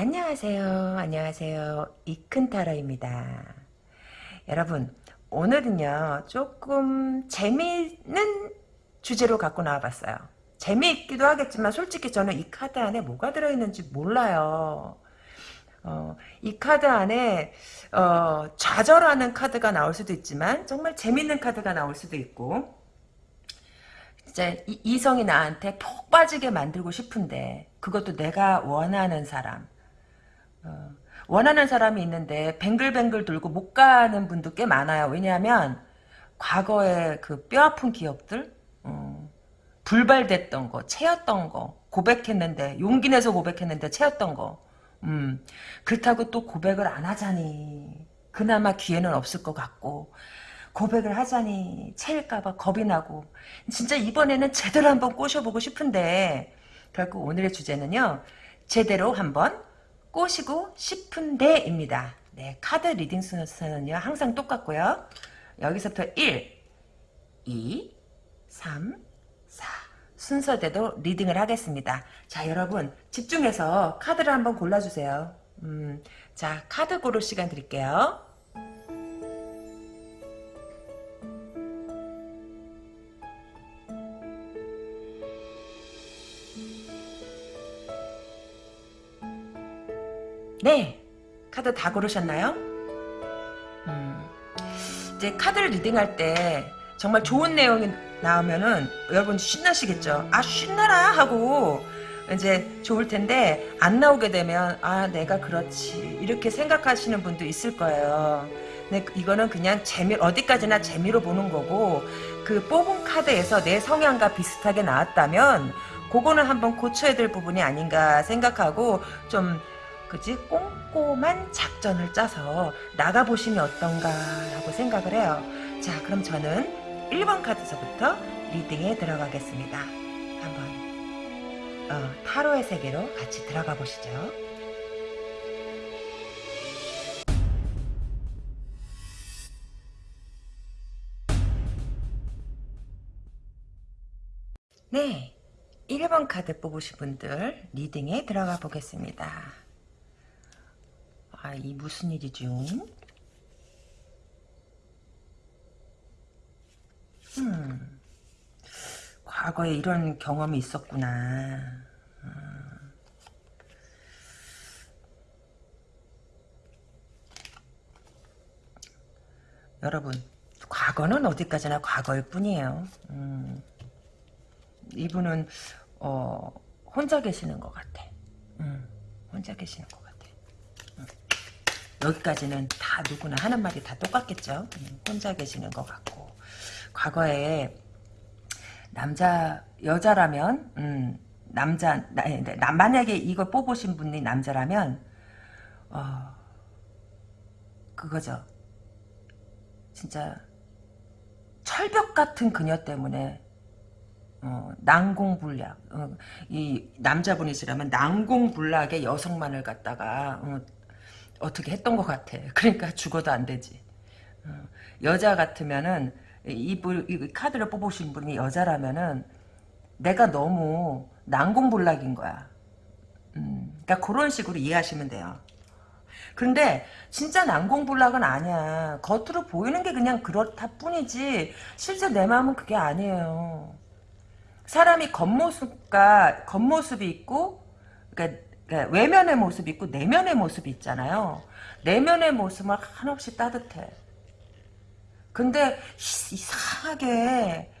네, 안녕하세요. 안녕하세요. 이큰타로입니다. 여러분, 오늘은요, 조금 재미있는 주제로 갖고 나와봤어요. 재미있기도 하겠지만, 솔직히 저는 이 카드 안에 뭐가 들어있는지 몰라요. 어, 이 카드 안에, 어, 좌절하는 카드가 나올 수도 있지만, 정말 재밌는 카드가 나올 수도 있고, 이제 이성이 나한테 폭 빠지게 만들고 싶은데 그것도 내가 원하는 사람 어, 원하는 사람이 있는데 뱅글뱅글 돌고 못 가는 분도 꽤 많아요. 왜냐하면 과거의 그 뼈아픈 기억들 어, 불발됐던 거 채였던 거 고백했는데 용기 내서 고백했는데 채였던 거. 음, 그렇다고 또 고백을 안 하자니. 그나마 기회는 없을 것 같고 고백을 하자니 채일까봐 겁이 나고. 진짜 이번에는 제대로 한번 꼬셔보고 싶은데 결국 오늘의 주제는요. 제대로 한번 꼬시고 싶은데입니다. 네 카드 reading 순서는요 항상 똑같고요. 여기서부터 1 2 3 4 순서대로 reading을 하겠습니다. 자 여러분 집중해서 카드를 한번 골라주세요. 음, 자 카드 고를 시간 드릴게요 네. 카드 다 고르셨나요? 음, 이제 카드를 리딩할 때 정말 좋은 내용이 나오면은 여러분 신나시겠죠? 아 신나라 하고 이제 좋을 텐데 안 나오게 되면 아 내가 그렇지 이렇게 생각하시는 분도 있을 거예요. 근데 이거는 그냥 재미 어디까지나 재미로 보는 거고 그 뽑은 카드에서 내 성향과 비슷하게 나왔다면 그거는 한번 고쳐야 될 부분이 아닌가 생각하고 좀 그지 꼼꼼한 작전을 짜서 나가보시면 어떤가라고 생각을 해요. 자 그럼 저는 1번 카드서부터 리딩에 들어가겠습니다. 한번 어, 타로의 세계로 같이 들어가 보시죠. 네, 1번 카드 뽑으신 분들 리딩에 들어가 보겠습니다. 아, 이 무슨 일이죠? 음, 과거에 이런 경험이 있었구나. 음. 여러분, 과거는 어디까지나 과거일 뿐이에요. 음, 이분은 어, 혼자 계시는 것 같아. 음, 혼자 계시는 것 같아. 여기까지는 다 누구나 하는 말이 다 똑같겠죠. 음, 혼자 계시는 것 같고 과거에 남자 여자라면 음, 남자 나, 네, 나, 만약에 이걸 뽑으신 분이 남자라면 어, 그거죠. 진짜 철벽 같은 그녀 때문에 어, 난공불락 어, 이 남자분이시라면 난공불락의 여성만을 갖다가 어, 어떻게 했던 것 같아. 그러니까 죽어도 안 되지. 어, 여자 같으면은 이, 이 카드를 뽑으신 분이 여자라면은 내가 너무 난공불락인 거야. 음, 그러니까 그런 식으로 이해하시면 돼요. 그런데 진짜 난공불락은 아니야. 겉으로 보이는 게 그냥 그렇다 뿐이지 실제 내 마음은 그게 아니에요. 사람이 겉모습과 겉모습이 있고 그러니까 그러니까 외면의 모습이 있고 내면의 모습이 있잖아요. 내면의 모습은 한없이 따뜻해. 근데 이상하게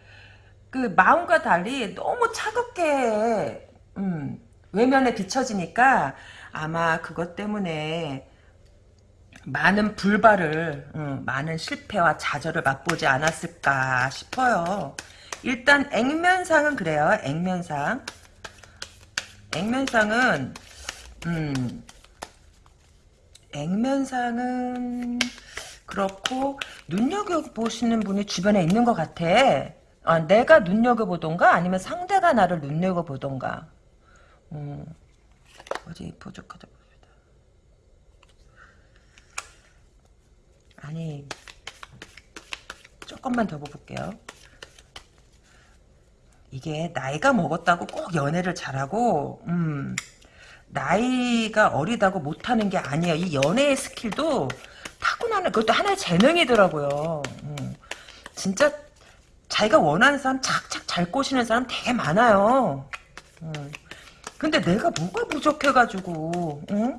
그 마음과 달리 너무 차갑게 음, 외면에 비춰지니까 아마 그것 때문에 많은 불발을 음, 많은 실패와 좌절을 맛보지 않았을까 싶어요. 일단 액면상은 그래요. 액면상. 액면상은 음, 액면상은 그렇고 눈여겨보시는 분이 주변에 있는 것 같아. 아, 내가 눈여겨보던가 아니면 상대가 나를 눈여겨보던가. 음, 어디 부족하다 봅니다. 아니 조금만 더 볼게요. 이게 나이가 먹었다고 꼭 연애를 잘하고 음 나이가 어리다고 못하는 게 아니에요. 이 연애의 스킬도 타고나는 그것도 하나의 재능이더라고요. 음. 진짜 자기가 원하는 사람 착착 잘 꼬시는 사람 되게 많아요. 음. 근데 내가 뭐가 부족해가지고 응?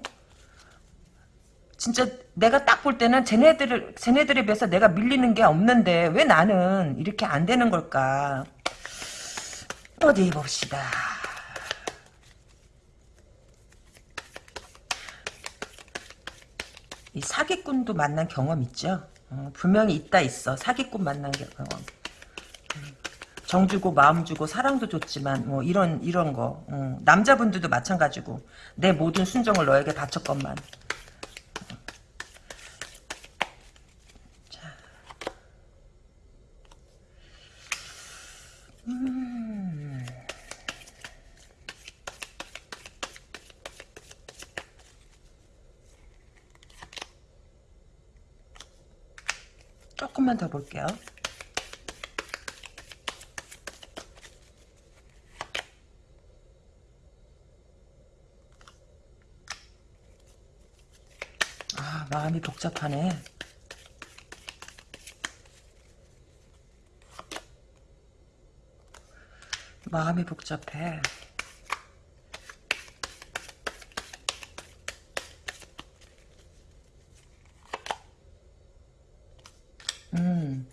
진짜 내가 딱 볼 때는 쟤네들을 쟤네들에 비해서 내가 밀리는 게 없는데 왜 나는 이렇게 안 되는 걸까? 어디 봅시다. 사기꾼도 만난 경험 있죠? 어, 분명히 있다 있어. 사기꾼 만난 경험. 음, 정 주고 마음 주고 사랑도 줬지만 뭐 이런 이런 거 어, 남자분들도 마찬가지고 내 모든 순정을 너에게 바쳤건만 음. 조금만 더 볼게요. 아, 마음이 복잡하네. 마음이 복잡해. 음.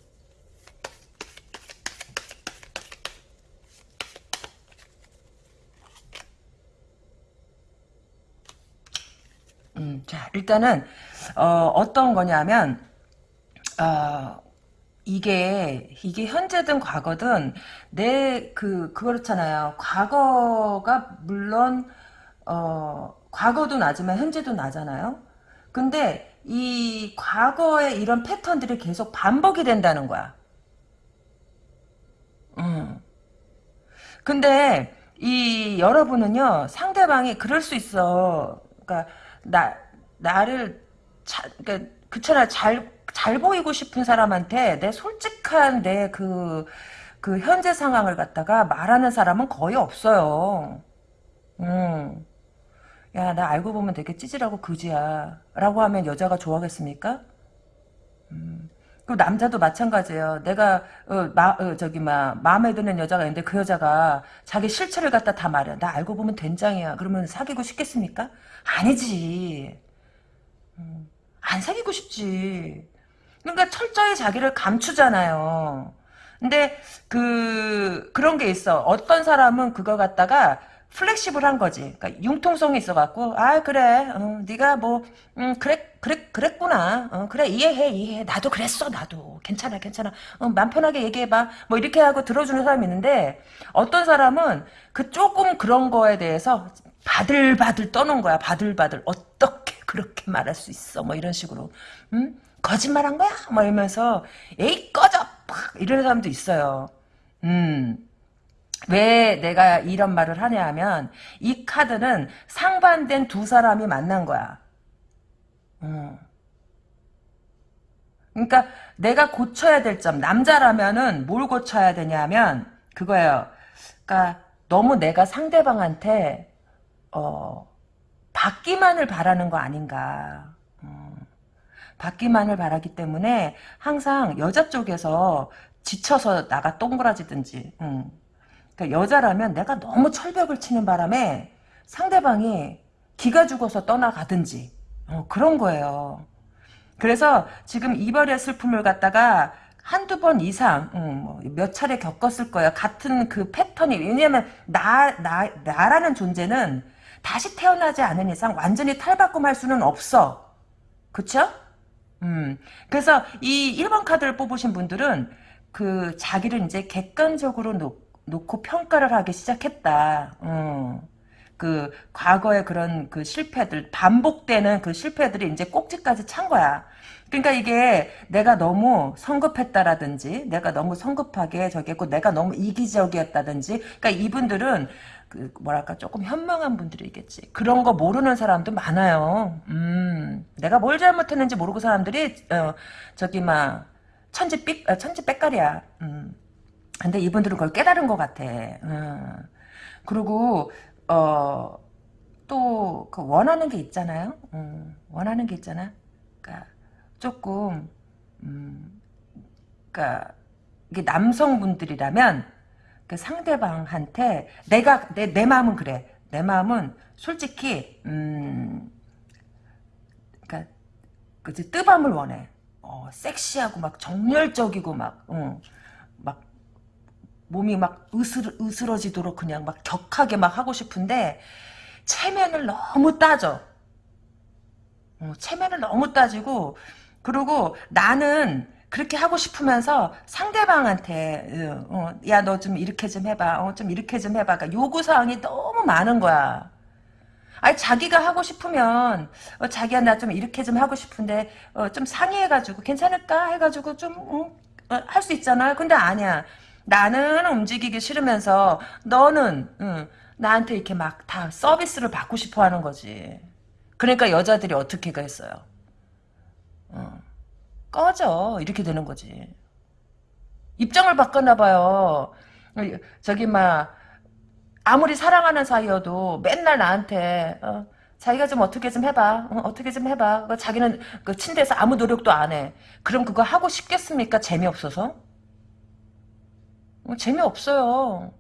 음, 자, 일단은, 어, 어떤 거냐면, 어, 이게, 이게 현재든 과거든, 내, 그, 그렇잖아요. 과거가, 물론, 어, 과거도 나지만 현재도 나잖아요. 근데, 이 과거의 이런 패턴들이 계속 반복이 된다는 거야. 음. 근데, 이, 여러분은요, 상대방이 그럴 수 있어. 그러니까, 나, 나를, 자, 그러니까, 그처럼 잘, 잘 보이고 싶은 사람한테 내 솔직한 내 그, 그 현재 상황을 갖다가 말하는 사람은 거의 없어요. 음. 야, 나 알고 보면 되게 찌질하고 그지야. 라고 하면 여자가 좋아하겠습니까? 음. 그 남자도 마찬가지예요. 내가 어, 마, 어, 저기 막 마음에 드는 여자가 있는데 그 여자가 자기 실체를 갖다 다 말해. 나 알고 보면 된장이야. 그러면 사귀고 싶겠습니까? 아니지. 음. 안 사귀고 싶지. 그러니까 철저히 자기를 감추잖아요. 근데 그 그런 게 있어. 어떤 사람은 그거 갖다가 플렉시블한 거지. 그러니까 융통성이 있어갖고 아 그래, 어, 네가 뭐 음, 그래 그래 그랬구나. 어, 그래 이해해 이해해. 나도 그랬어 나도 괜찮아 괜찮아. 어, 맘 편하게 얘기해봐. 뭐 이렇게 하고 들어주는 사람이 있는데 어떤 사람은 그 조금 그런 거에 대해서 바들바들 떠는 거야. 바들바들 어떻게 그렇게 말할 수 있어? 뭐 이런 식으로. 음? 거짓말한 거야? 뭐 이러면서 에이 꺼져! 팍 이런 사람도 있어요. 음. 왜 내가 이런 말을 하냐 하면 이 카드는 상반된 두 사람이 만난 거야. 음. 그러니까 내가 고쳐야 될 점 남자라면은 뭘 고쳐야 되냐면 그거예요. 그러니까 너무 내가 상대방한테 어 받기만을 바라는 거 아닌가. 받기만을 바라기 때문에 항상 여자 쪽에서 지쳐서 나가 동그라지든지 음. 그러니까 여자라면 내가 너무 철벽을 치는 바람에 상대방이 기가 죽어서 떠나가든지 어, 그런 거예요. 그래서 지금 이별의 슬픔을 갖다가 한두 번 이상 음, 뭐몇 차례 겪었을 거예요. 같은 그 패턴이 왜냐하면 나, 나, 나라는 존재는 다시 태어나지 않은 이상 완전히 탈바꿈할 수는 없어. 그쵸? 음, 그래서 이 1번 카드를 뽑으신 분들은 그 자기를 이제 객관적으로 놓, 놓고 평가를 하기 시작했다. 음. 그 과거의 그런 그 실패들 반복되는 그 실패들이 이제 꼭지까지 찬 거야. 그러니까 이게 내가 너무 성급했다라든지 내가 너무 성급하게 저기 했고 내가 너무 이기적이었다든지 그러니까 이분들은 그 뭐랄까 조금 현명한 분들이겠지. 그런 거 모르는 사람도 많아요. 음, 내가 뭘 잘못했는지 모르고 사람들이 어, 저기 막 천지 삑 어, 천지 빽깔이야. 음. 근데 이분들은 그걸 깨달은 것 같아. 음. 그리고 어 또, 그 원하는 게 있잖아요. 음, 원하는 게 있잖아. 그니까, 조금, 음, 그니까, 이게 남성분들이라면, 그 상대방한테, 내가, 내, 내 마음은 그래. 내 마음은 솔직히, 음, 그니까, 그치, 뜨밤을 원해. 어, 섹시하고 막 정열적이고 막, 어, 막 몸이 막 으스러, 으스러지도록 그냥 막 격하게 막 하고 싶은데 체면을 너무 따져. 어, 체면을 너무 따지고 그리고 나는 그렇게 하고 싶으면서 상대방한테 어, 어 야너 좀 이렇게 좀 해봐 어, 좀 이렇게 좀 해봐. 그러니까 요구사항이 너무 많은 거야. 아니 자기가 하고 싶으면 어, 자기야 나 좀 이렇게 좀 하고 싶은데 어, 좀 상의해가지고 괜찮을까? 해가지고 좀 할 수 있잖아. 근데 아니야. 나는 움직이기 싫으면서 너는 응, 나한테 이렇게 막 다 서비스를 받고 싶어 하는 거지. 그러니까 여자들이 어떻게 가겠어요. 어. 꺼져 이렇게 되는 거지. 입장을 바꿨나 봐요. 저기 막 아무리 사랑하는 사이여도 맨날 나한테 어, 자기가 좀 어떻게 좀 해봐. 어, 떻게좀 해봐. 자기는 그 침대에서 아무 노력도 안 해. 그럼 그거 하고 싶겠습니까? 재미없어서? 어, 재미없어요.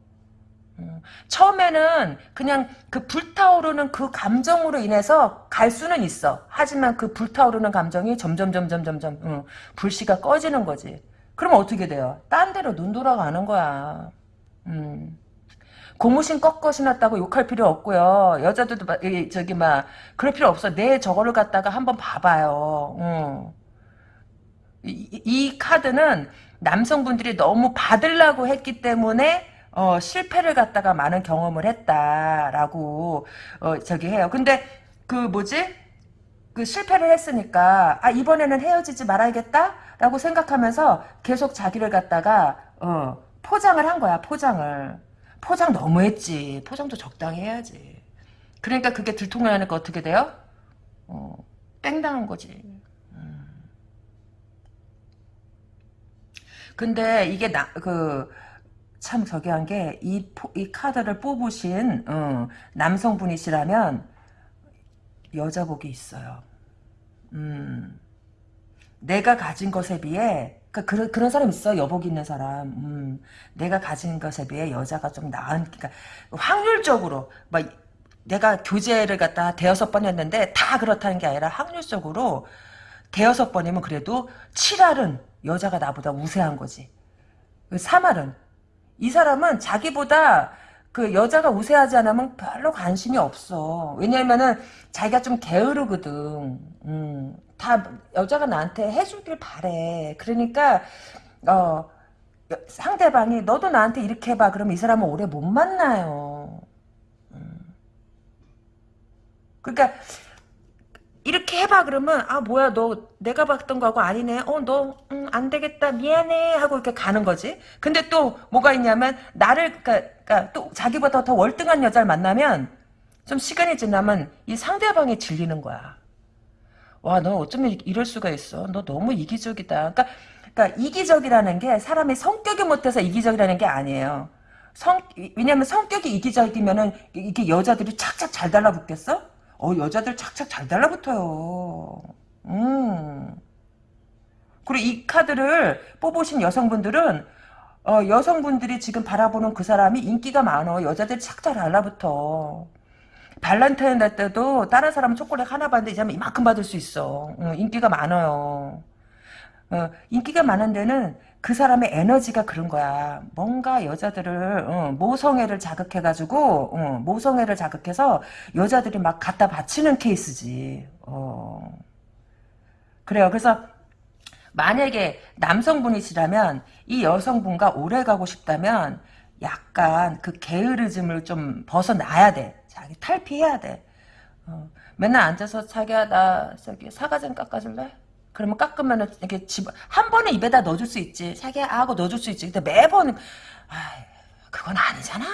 어, 처음에는 그냥 그 불타오르는 그 감정으로 인해서 갈 수는 있어. 하지만 그 불타오르는 감정이 점점 점점 점점 응, 불씨가 꺼지는 거지. 그럼 어떻게 돼요? 딴 데로 눈 돌아가는 거야. 음. 고무신 꺾어 신었다고 욕할 필요 없고요. 여자들도 막, 저기 막 그럴 필요 없어. 내 저거를 갖다가 한번 봐봐요. 응. 이, 이 카드는 남성분들이 너무 받으려고 했기 때문에 어, 실패를 갖다가 많은 경험을 했다라고 어, 저기 해요. 근데 그 뭐지? 그 실패를 했으니까 아 이번에는 헤어지지 말아야겠다라고 생각하면서 계속 자기를 갖다가 어, 포장을 한 거야. 포장을. 포장 너무 했지. 포장도 적당히 해야지. 그러니까 그게 들통나니까 어떻게 돼요? 어, 땡당한 거지. 근데 이게 나, 그, 참 저기 한 게, 이, 이 카드를 뽑으신, 어, 남성분이시라면, 여자복이 있어요. 음, 내가 가진 것에 비해, 그, 그런, 그런 사람 있어. 여복 있는 사람. 음, 내가 가진 것에 비해 여자가 좀 나은, 그니까, 확률적으로, 막, 내가 교제를 갖다 대여섯 번 했는데, 다 그렇다는 게 아니라 확률적으로, 대여섯 번이면 그래도 7할은 여자가 나보다 우세한 거지. 3할은 이 사람은 자기보다 그 여자가 우세하지 않으면 별로 관심이 없어. 왜냐면은 자기가 좀 게으르거든. 음, 다 여자가 나한테 해주길 바래. 그러니까 어 상대방이 너도 나한테 이렇게 해봐. 그러면 이 사람은 오래 못 만나요. 음. 그러니까 이렇게 해봐. 그러면 아 뭐야 너 내가 봤던 거하고 아니네. 어너 음, 안되겠다. 미안해. 하고 이렇게 가는 거지. 근데 또 뭐가 있냐면 나를 그러니까, 그러니까 또 자기보다 더 월등한 여자를 만나면 좀 시간이 지나면 이 상대방이 질리는 거야. 와 너 어쩌면 이럴 수가 있어? 너 너무 이기적이다. 그러니까, 그러니까 이기적이라는 게 사람의 성격이 못해서 이기적이라는 게 아니에요. 성 왜냐면 성격이 이기적이면은 이게 여자들이 착착 잘 달라붙겠어 어, 여자들 착착 잘 달라붙어요. 음. 그리고 이 카드를 뽑으신 여성분들은 어, 여성분들이 지금 바라보는 그 사람이 인기가 많어. 여자들 착착 달라붙어. 발란타인 때도 다른 사람은 초콜릿 하나 받는데 이 사람 이만큼 받을 수 있어. 어, 인기가 많아요. 어, 인기가 많은 데는 그 사람의 에너지가 그런 거야. 뭔가 여자들을 어, 모성애를 자극해가지고 어, 모성애를 자극해서 여자들이 막 갖다 바치는 케이스지. 어. 그래요. 그래서 만약에 남성분이시라면 이 여성분과 오래 가고 싶다면 약간 그 게으르즘을 좀 벗어나야 돼. 자기 탈피해야 돼. 어. 맨날 앉아서 자기야 나 저기 사과 좀 깎아줄래? 그러면 깎으면은 이렇게 집, 한 번에 입에다 넣어줄 수 있지. 자기야, 하고 넣어줄 수 있지. 근데 매번, 아 그건 아니잖아.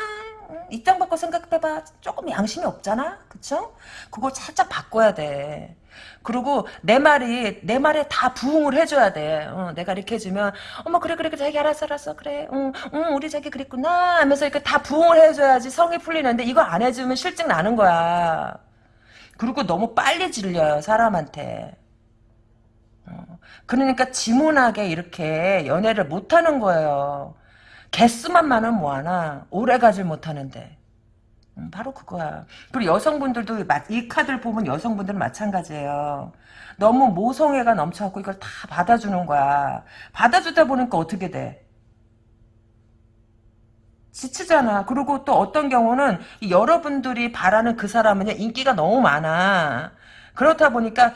입장 바꿔 생각해봐. 조금 양심이 없잖아. 그쵸? 그걸 살짝 바꿔야 돼. 그리고 내 말이 내 말에 다 부응을 해줘야 돼. 어, 내가 이렇게 해주면 어머 그래 그래 그래 자기 알았어 알았어 그래. 응, 응 우리 자기 그랬구나 하면서 이렇게 다 부응을 해줘야지 성이 풀리는데 이거 안 해주면 실증 나는 거야. 그리고 너무 빨리 질려요 사람한테. 어, 그러니까 지문하게 이렇게 연애를 못하는 거예요. 개수만 많으면 뭐하나 오래 가질 못하는데. 음, 바로 그거야. 그리고 여성분들도 이 카드를 보면 여성분들은 마찬가지예요. 너무 모성애가 넘쳐갖고 이걸 다 받아주는 거야. 받아주다 보니까 어떻게 돼? 지치잖아. 그리고 또 어떤 경우는 여러분들이 바라는 그 사람은 인기가 너무 많아. 그렇다 보니까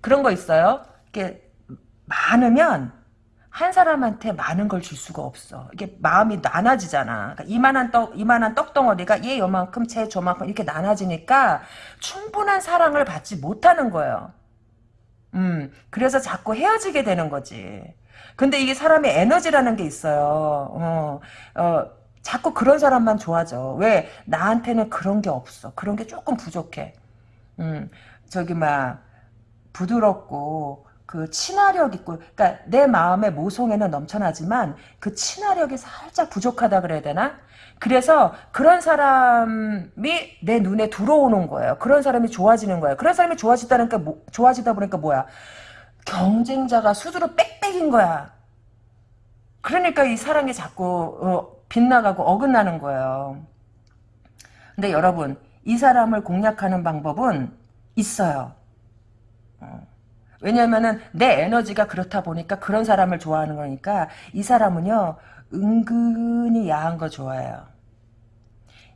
그런 거 있어요. 이렇게 많으면 한 사람한테 많은 걸 줄 수가 없어. 이게 마음이 나눠지잖아. 그러니까 이만한 떡, 이만한 떡덩어리가 얘 요만큼, 쟤 저만큼 이렇게 나눠지니까 충분한 사랑을 받지 못하는 거예요. 음, 그래서 자꾸 헤어지게 되는 거지. 근데 이게 사람의 에너지라는 게 있어요. 어, 어, 자꾸 그런 사람만 좋아져. 왜? 나한테는 그런 게 없어. 그런 게 조금 부족해. 음, 저기, 막, 부드럽고, 그 친화력 있고 그러니까 내 마음의 모성애는 넘쳐나지만 그 친화력이 살짝 부족하다 그래야 되나? 그래서 그런 사람이 내 눈에 들어오는 거예요. 그런 사람이 좋아지는 거예요. 그런 사람이 좋아지다니까 뭐, 좋아지다 보니까 뭐야? 경쟁자가 수두로 빽빽인 거야. 그러니까 이 사랑이 자꾸 어, 빗나가고 어긋나는 거예요. 근데 여러분 이 사람을 공략하는 방법은 있어요. 어. 왜냐면은 내 에너지가 그렇다 보니까 그런 사람을 좋아하는 거니까 이 사람은요 은근히 야한 거 좋아해요.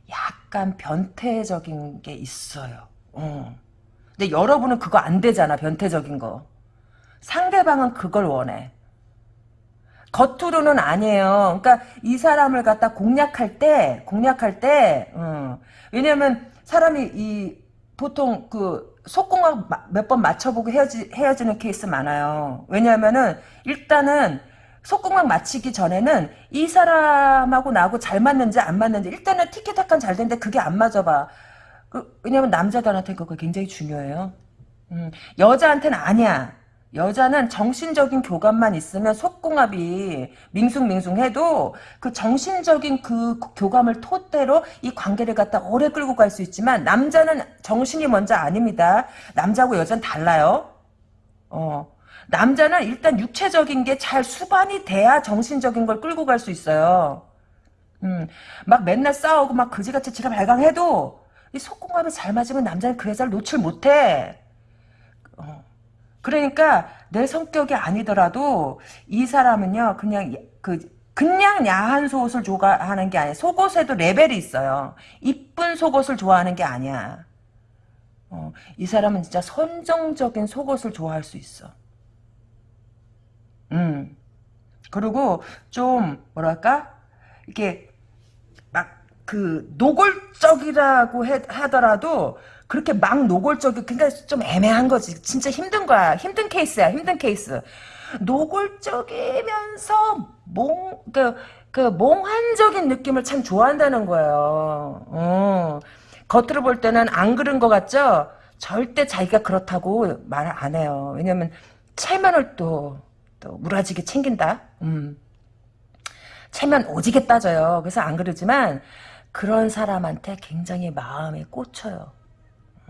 약간 변태적인 게 있어요. 어. 근데 여러분은 그거 안 되잖아 변태적인 거. 상대방은 그걸 원해. 겉으로는 아니에요. 그러니까 이 사람을 갖다 공략할 때 공략할 때 어. 왜냐면 사람이 이 보통 그 속공학 몇번 맞춰보고 헤어지, 헤어지는 케이스 많아요. 왜냐하면은 일단은 속공학 맞히기 전에는 이 사람하고 나하고 잘 맞는지 안 맞는지 일단은 티켓타칸 잘 되는데 그게 안 맞아봐. 그, 왜냐면 남자들한테 그거 굉장히 중요해요. 음, 여자한테는 아니야. 여자는 정신적인 교감만 있으면 속궁합이 밍숭밍숭해도 그 정신적인 그 교감을 토대로 이 관계를 갖다 오래 끌고 갈 수 있지만 남자는 정신이 먼저 아닙니다. 남자하고 여자는 달라요. 어. 남자는 일단 육체적인 게 잘 수반이 돼야 정신적인 걸 끌고 갈 수 있어요. 음, 막 맨날 싸우고 막 그지같이 지랄 발광해도 이 속궁합이 잘 맞으면 남자는 그 여자를 놓칠 못해. 어. 그러니까 내 성격이 아니더라도 이 사람은요 그냥 그 그냥 야한 속옷을 좋아하는 게 아니야. 속옷에도 레벨이 있어요. 이쁜 속옷을 좋아하는 게 아니야. 어, 이 사람은 진짜 선정적인 속옷을 좋아할 수 있어. 음. 그리고 좀 뭐랄까 이렇게 막 그 노골적이라고 해, 하더라도 그렇게 막 노골적이 그러니까 좀 애매한 거지. 진짜 힘든 거야. 힘든 케이스야. 힘든 케이스. 노골적이면서 몽, 그, 그, 몽환적인 느낌을 참 좋아한다는 거예요. 어. 겉으로 볼 때는 안 그런 것 같죠? 절대 자기가 그렇다고 말안 해요. 왜냐면, 체면을 또, 또, 무라지게 챙긴다? 음. 체면 오지게 따져요. 그래서 안 그러지만, 그런 사람한테 굉장히 마음이 꽂혀요.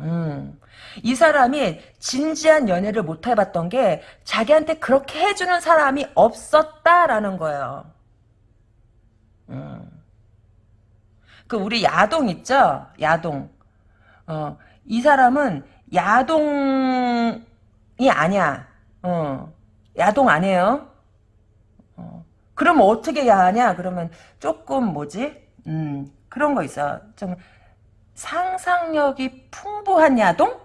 음. 이 사람이 진지한 연애를 못 해봤던 게 자기한테 그렇게 해주는 사람이 없었다라는 거예요. 음. 그 우리 야동 있죠? 야동. 어, 이 사람은 야동이 아니야. 어, 야동 아니에요. 어, 그러면 어떻게 야하냐? 그러면 조금 뭐지? 음, 그런 거 있어. 좀 상상력이 풍부한 야동?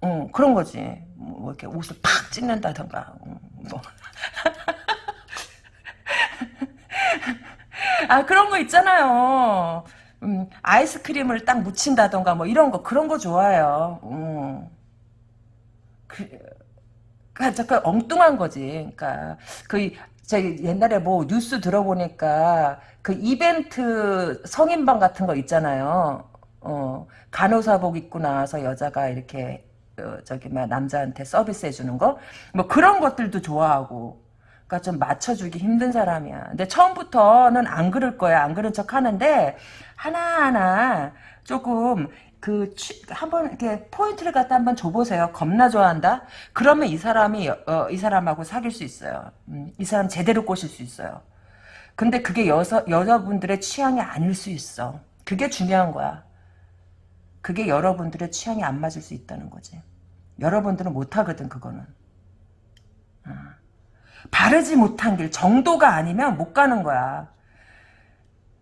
어, 그런 거지. 뭐 이렇게 옷을 팍 찢는다던가. 어, 뭐. 아, 그런 거 있잖아요. 음, 아이스크림을 딱 묻힌다던가 뭐 이런 거 그런 거 좋아해요. 음. 그, 그러니까 그 엉뚱한 거지. 그러니까 그 저기 옛날에 뭐 뉴스 들어보니까 그 이벤트 성인방 같은 거 있잖아요. 어, 간호사복 입고 나와서 여자가 이렇게 그 저기 막 남자한테 서비스 해주는 거 뭐 그런 것들도 좋아하고 그러니까 좀 맞춰주기 힘든 사람이야. 근데 처음부터는 안 그럴 거야. 안 그런 척 하는데 하나하나 조금 그 한번 이렇게 포인트를 갖다 한번 줘보세요. 겁나 좋아한다. 그러면 이 사람이 어, 이 사람하고 사귈 수 있어요. 음, 이 사람 제대로 꼬실 수 있어요. 근데 그게 여서, 여자분들의 취향이 아닐 수 있어. 그게 중요한 거야. 그게 여러분들의 취향이 안 맞을 수 있다는 거지. 여러분들은 못하거든 그거는. 어. 바르지 못한 길 정도가 아니면 못 가는 거야.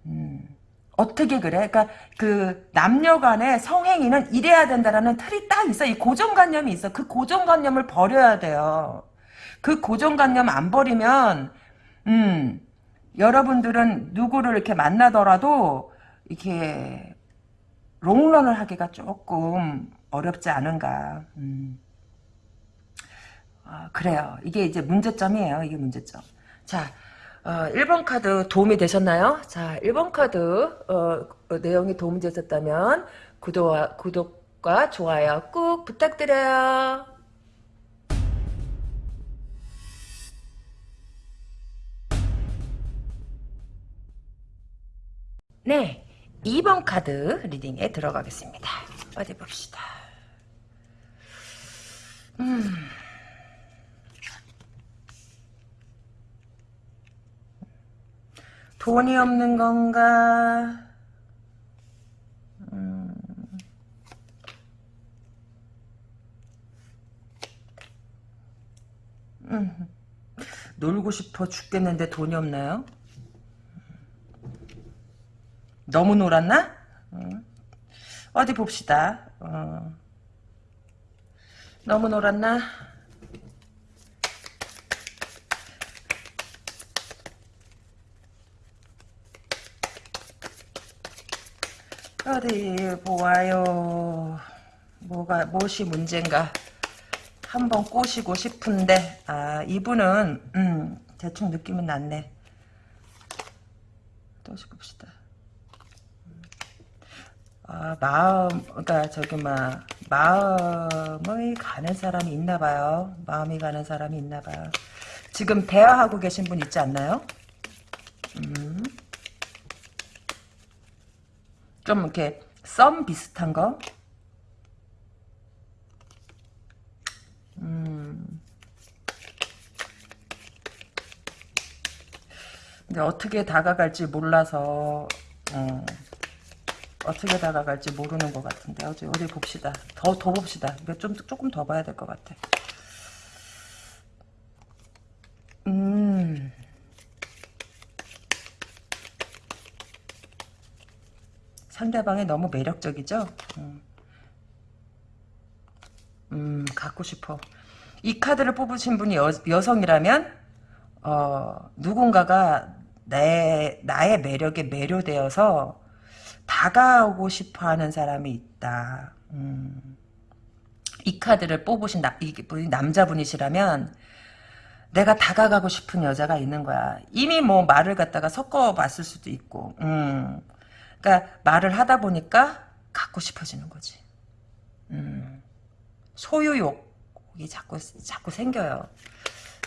음. 어떻게 그래? 그러니까 그 남녀 간의 성행위는 이래야 된다라는 틀이 딱 있어. 이 고정관념이 있어. 그 고정관념을 버려야 돼요. 그 고정관념 안 버리면 음 여러분들은 누구를 이렇게 만나더라도 이렇게 롱런을 하기가 조금 어렵지 않은가. 음. 아, 그래요. 이게 이제 문제점이에요. 이게 문제점. 자, 어, 1번 카드 도움이 되셨나요? 자, 1번 카드 어, 어, 내용이 도움이 되셨다면 구독, 구독과 좋아요 꾹 부탁드려요. 네, 2번 카드 리딩에 들어가겠습니다. 어디 봅시다. 음... 돈이 없는 건가? 음. 음. 놀고 싶어 죽겠는데 돈이 없나요? 너무 놀았나? 음. 어디 봅시다. 어. 너무 놀았나? 어디 보아요. 뭐가 무엇이 문제인가? 한번 꼬시고 싶은데 아 이분은 음, 대충 느낌은 났네. 또 봅시다. 아 마음 그러니까 저기 막 마음이 가는 사람이 있나 봐요. 마음이 가는 사람이 있나 봐요. 지금 대화하고 계신 분 있지 않나요? 음. 좀 이렇게 썸 비슷한 거. 음. 근데 어떻게 다가갈지 몰라서 어, 떻게 다가갈지 모르는 것 같은데 어디 어디 봅시다. 더 더 봅시다. 이거 좀 조금 더 봐야 될 것 같아. 상대방이 너무 매력적이죠? 음, 음 갖고 싶어. 이 카드를 뽑으신 분이 여, 여성이라면 어, 누군가가 내, 나의 매력에 매료되어서 다가오고 싶어 하는 사람이 있다. 음. 이 카드를 뽑으신 나, 이 남자분이시라면 내가 다가가고 싶은 여자가 있는 거야. 이미 뭐 말을 갖다가 섞어봤을 수도 있고. 음. 그러니까 말을 하다 보니까 갖고 싶어지는 거지. 음, 소유욕이 자꾸 자꾸 생겨요.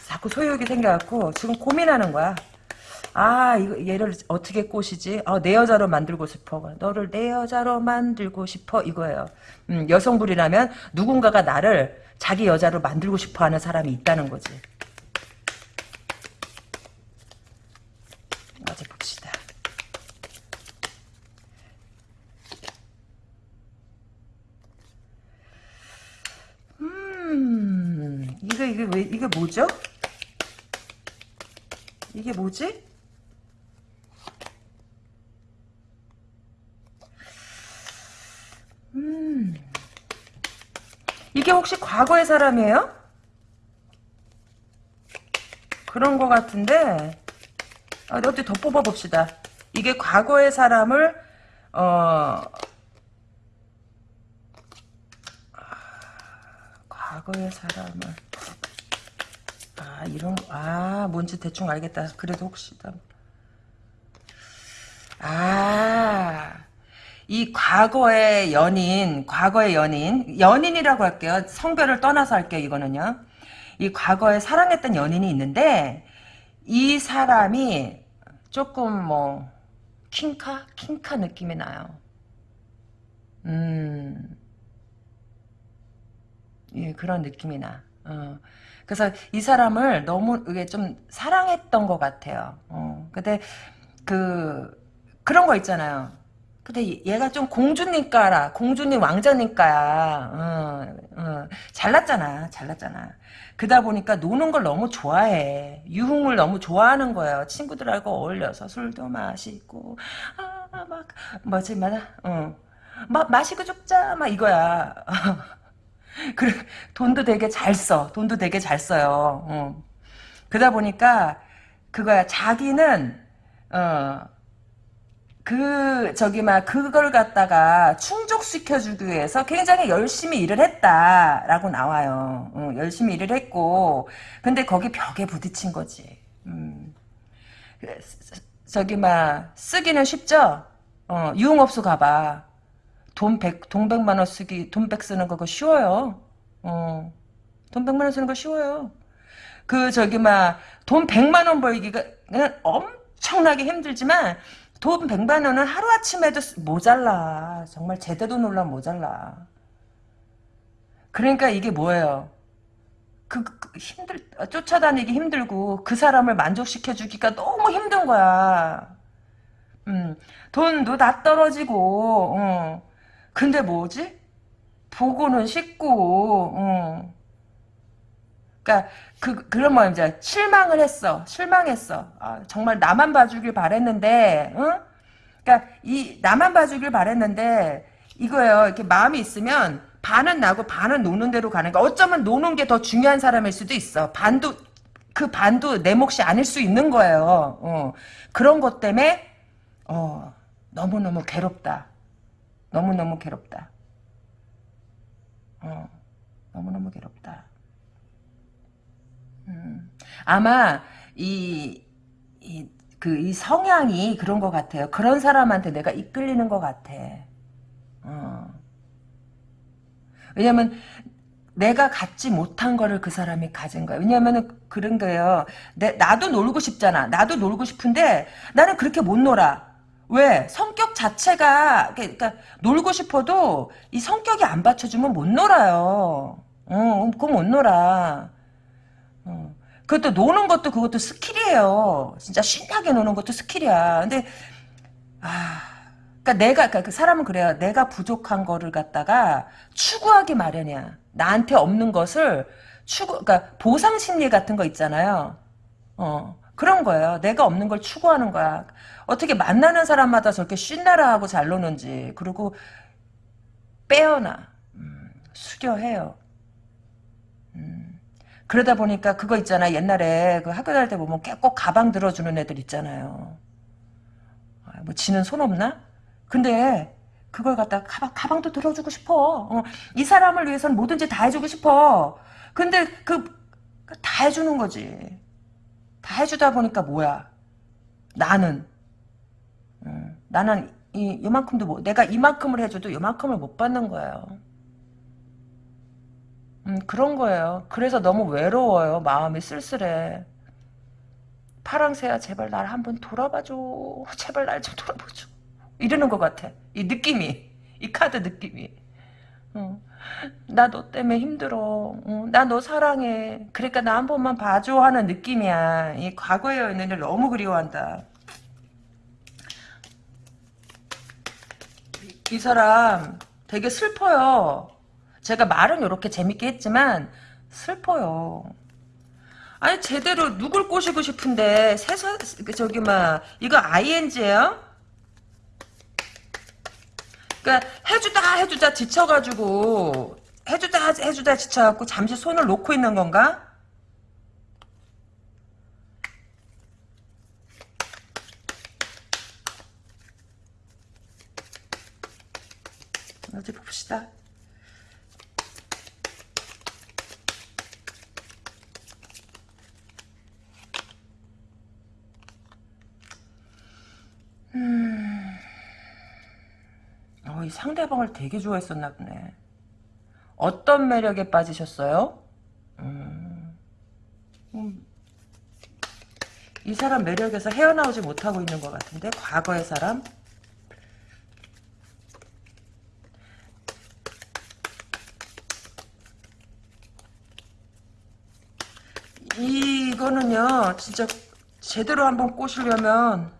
자꾸 소유욕이 생겨갖고 지금 고민하는 거야. 아, 이거 얘를 어떻게 꼬시지? 아, 내 여자로 만들고 싶어. 너를 내 여자로 만들고 싶어. 이거예요. 음, 여성분이라면 누군가가 나를 자기 여자로 만들고 싶어 하는 사람이 있다는 거지. 어디 봅시다. 이게 이게 왜 이게 뭐죠? 이게 뭐지? 음. 이게 혹시 과거의 사람이에요? 그런 것 같은데 아, 어디 더 뽑아봅시다. 이게 과거의 사람을 어 과거의 사람을 아 이런 아 뭔지 대충 알겠다 그래도 혹시 아 이 과거의 연인, 과거의 연인, 연인이라고 할게요. 성별을 떠나서 할게요, 이거는요. 이 과거에 사랑했던 연인이 있는데, 이 사람이 조금 뭐, 킹카? 킹카 느낌이 나요. 음, 예, 그런 느낌이 나. 어. 그래서 이 사람을 너무 이게 좀 사랑했던 것 같아요. 어. 근데 그 그런 거 있잖아요. 근데 얘가 좀 공주니까라 공주님 왕자니까야 어, 어, 잘났잖아 잘났잖아 그러다 보니까 노는 걸 너무 좋아해 유흥을 너무 좋아하는 거예요 친구들하고 어울려서 술도 마시고 아막 뭐지 맞아 어. 마, 마시고 죽자 막 이거야 그래 돈도 되게 잘 써. 돈도 되게 잘 써요. 어. 그러다 보니까 그거야. 자기는 어. 그 저기 막 그걸 갖다가 충족시켜 주기 위해서 굉장히 열심히 일을 했다라고 나와요. 어, 열심히 일을 했고 근데 거기 벽에 부딪힌 거지. 음. 저기 막 쓰기는 쉽죠. 어, 유흥업소 가봐. 돈 백, 돈 백만 원 쓰기, 돈백 쓰는 거 그거 쉬워요. 어. 돈 백만 원 쓰는 거 쉬워요. 그, 저기, 막, 돈 백만 원 벌기가, 그냥 엄청나게 힘들지만, 돈 백만 원은 하루아침에도 모자라. 정말 제대로 놀라 모자라. 그러니까 이게 뭐예요? 그, 그, 힘들, 쫓아다니기 힘들고, 그 사람을 만족시켜 주기가 너무 힘든 거야. 음, 돈도 다 떨어지고, 어. 근데 뭐지? 보고는 쉽고, 어. 그니까, 그, 뭐, 이제, 실망을 했어. 실망했어. 아, 정말 나만 봐주길 바랬는데, 응? 그니까, 이, 나만 봐주길 바랬는데, 이거예요. 이렇게 마음이 있으면, 반은 나고 반은 노는 대로 가는 거. 어쩌면 노는 게 더 중요한 사람일 수도 있어. 반도, 그 반도 내 몫이 아닐 수 있는 거예요. 어. 그런 것 때문에, 어, 너무 너무 괴롭다. 너무너무 괴롭다. 어, 너무너무 괴롭다. 음, 아마, 이, 이, 그, 이 성향이 그런 것 같아요. 그런 사람한테 내가 이끌리는 것 같아. 어. 왜냐면, 내가 갖지 못한 거를 그 사람이 가진 거야. 왜냐면은 그런 거예요. 내, 나도 놀고 싶잖아. 나도 놀고 싶은데 나는 그렇게 못 놀아. 왜? 성격 자체가 그러니까 놀고 싶어도 이 성격이 안 받쳐주면 못 놀아요. 어, 그거 못 놀아. 어. 그것도 노는 것도 그것도 skill이에요. 진짜 신나게 노는 것도 skill이야. 근데 아, 그러니까 내가 그러니까 그 사람은 그래요. 내가 부족한 거를 갖다가 추구하기 마련이야. 나한테 없는 것을 추구, 그러니까 보상 심리 같은 거 있잖아요. 어. 그런 거예요. 내가 없는 걸 추구하는 거야. 어떻게 만나는 사람마다 저렇게 신나라 하고 잘 노는지 그리고 빼어나 음, 수려해요. 음, 그러다 보니까 그거 있잖아. 옛날에 그 학교 다닐 때 보면 꼭 가방 들어주는 애들 있잖아요. 아, 뭐 지는 손 없나? 근데 그걸 갖다 가방, 가방도 들어주고 싶어. 어, 이 사람을 위해서는 뭐든지 다 해주고 싶어. 근데 그 다 해주는 거지. 다 해주다 보니까 뭐야? 나는 음, 나는 이, 이만큼도 못, 내가 이만큼을 해줘도 이만큼을 못 받는 거예요. 음, 그런 거예요. 그래서 너무 외로워요. 마음이 쓸쓸해. 파랑새야 제발 날 한번 돌아봐줘. 제발 날 좀 돌아봐줘. 이러는 것 같아. 이 느낌이. 이 카드 느낌이. 어. 나 너 때문에 힘들어. 어, 나너 사랑해. 그러니까 나 한 번만 봐줘 하는 느낌이야. 이 과거의 연인을 너무 그리워한다. 이, 이 사람 되게 슬퍼요. 제가 말은 이렇게 재밌게 했지만 슬퍼요. 아니 제대로 누굴 꼬시고 싶은데 세사 저기 막 이거 ING예요? 그러니까 해주다 해주다 지쳐가지고 해주다 해주다 지쳐갖고 잠시 손을 놓고 있는 건가? 어디 봅시다. 음. 이 상대방을 되게 좋아했었나 보네. 어떤 매력에 빠지셨어요? 음, 음, 이 사람 매력에서 헤어나오지 못하고 있는 것 같은데 과거의 사람? 이거는요 진짜 제대로 한번 꼬시려면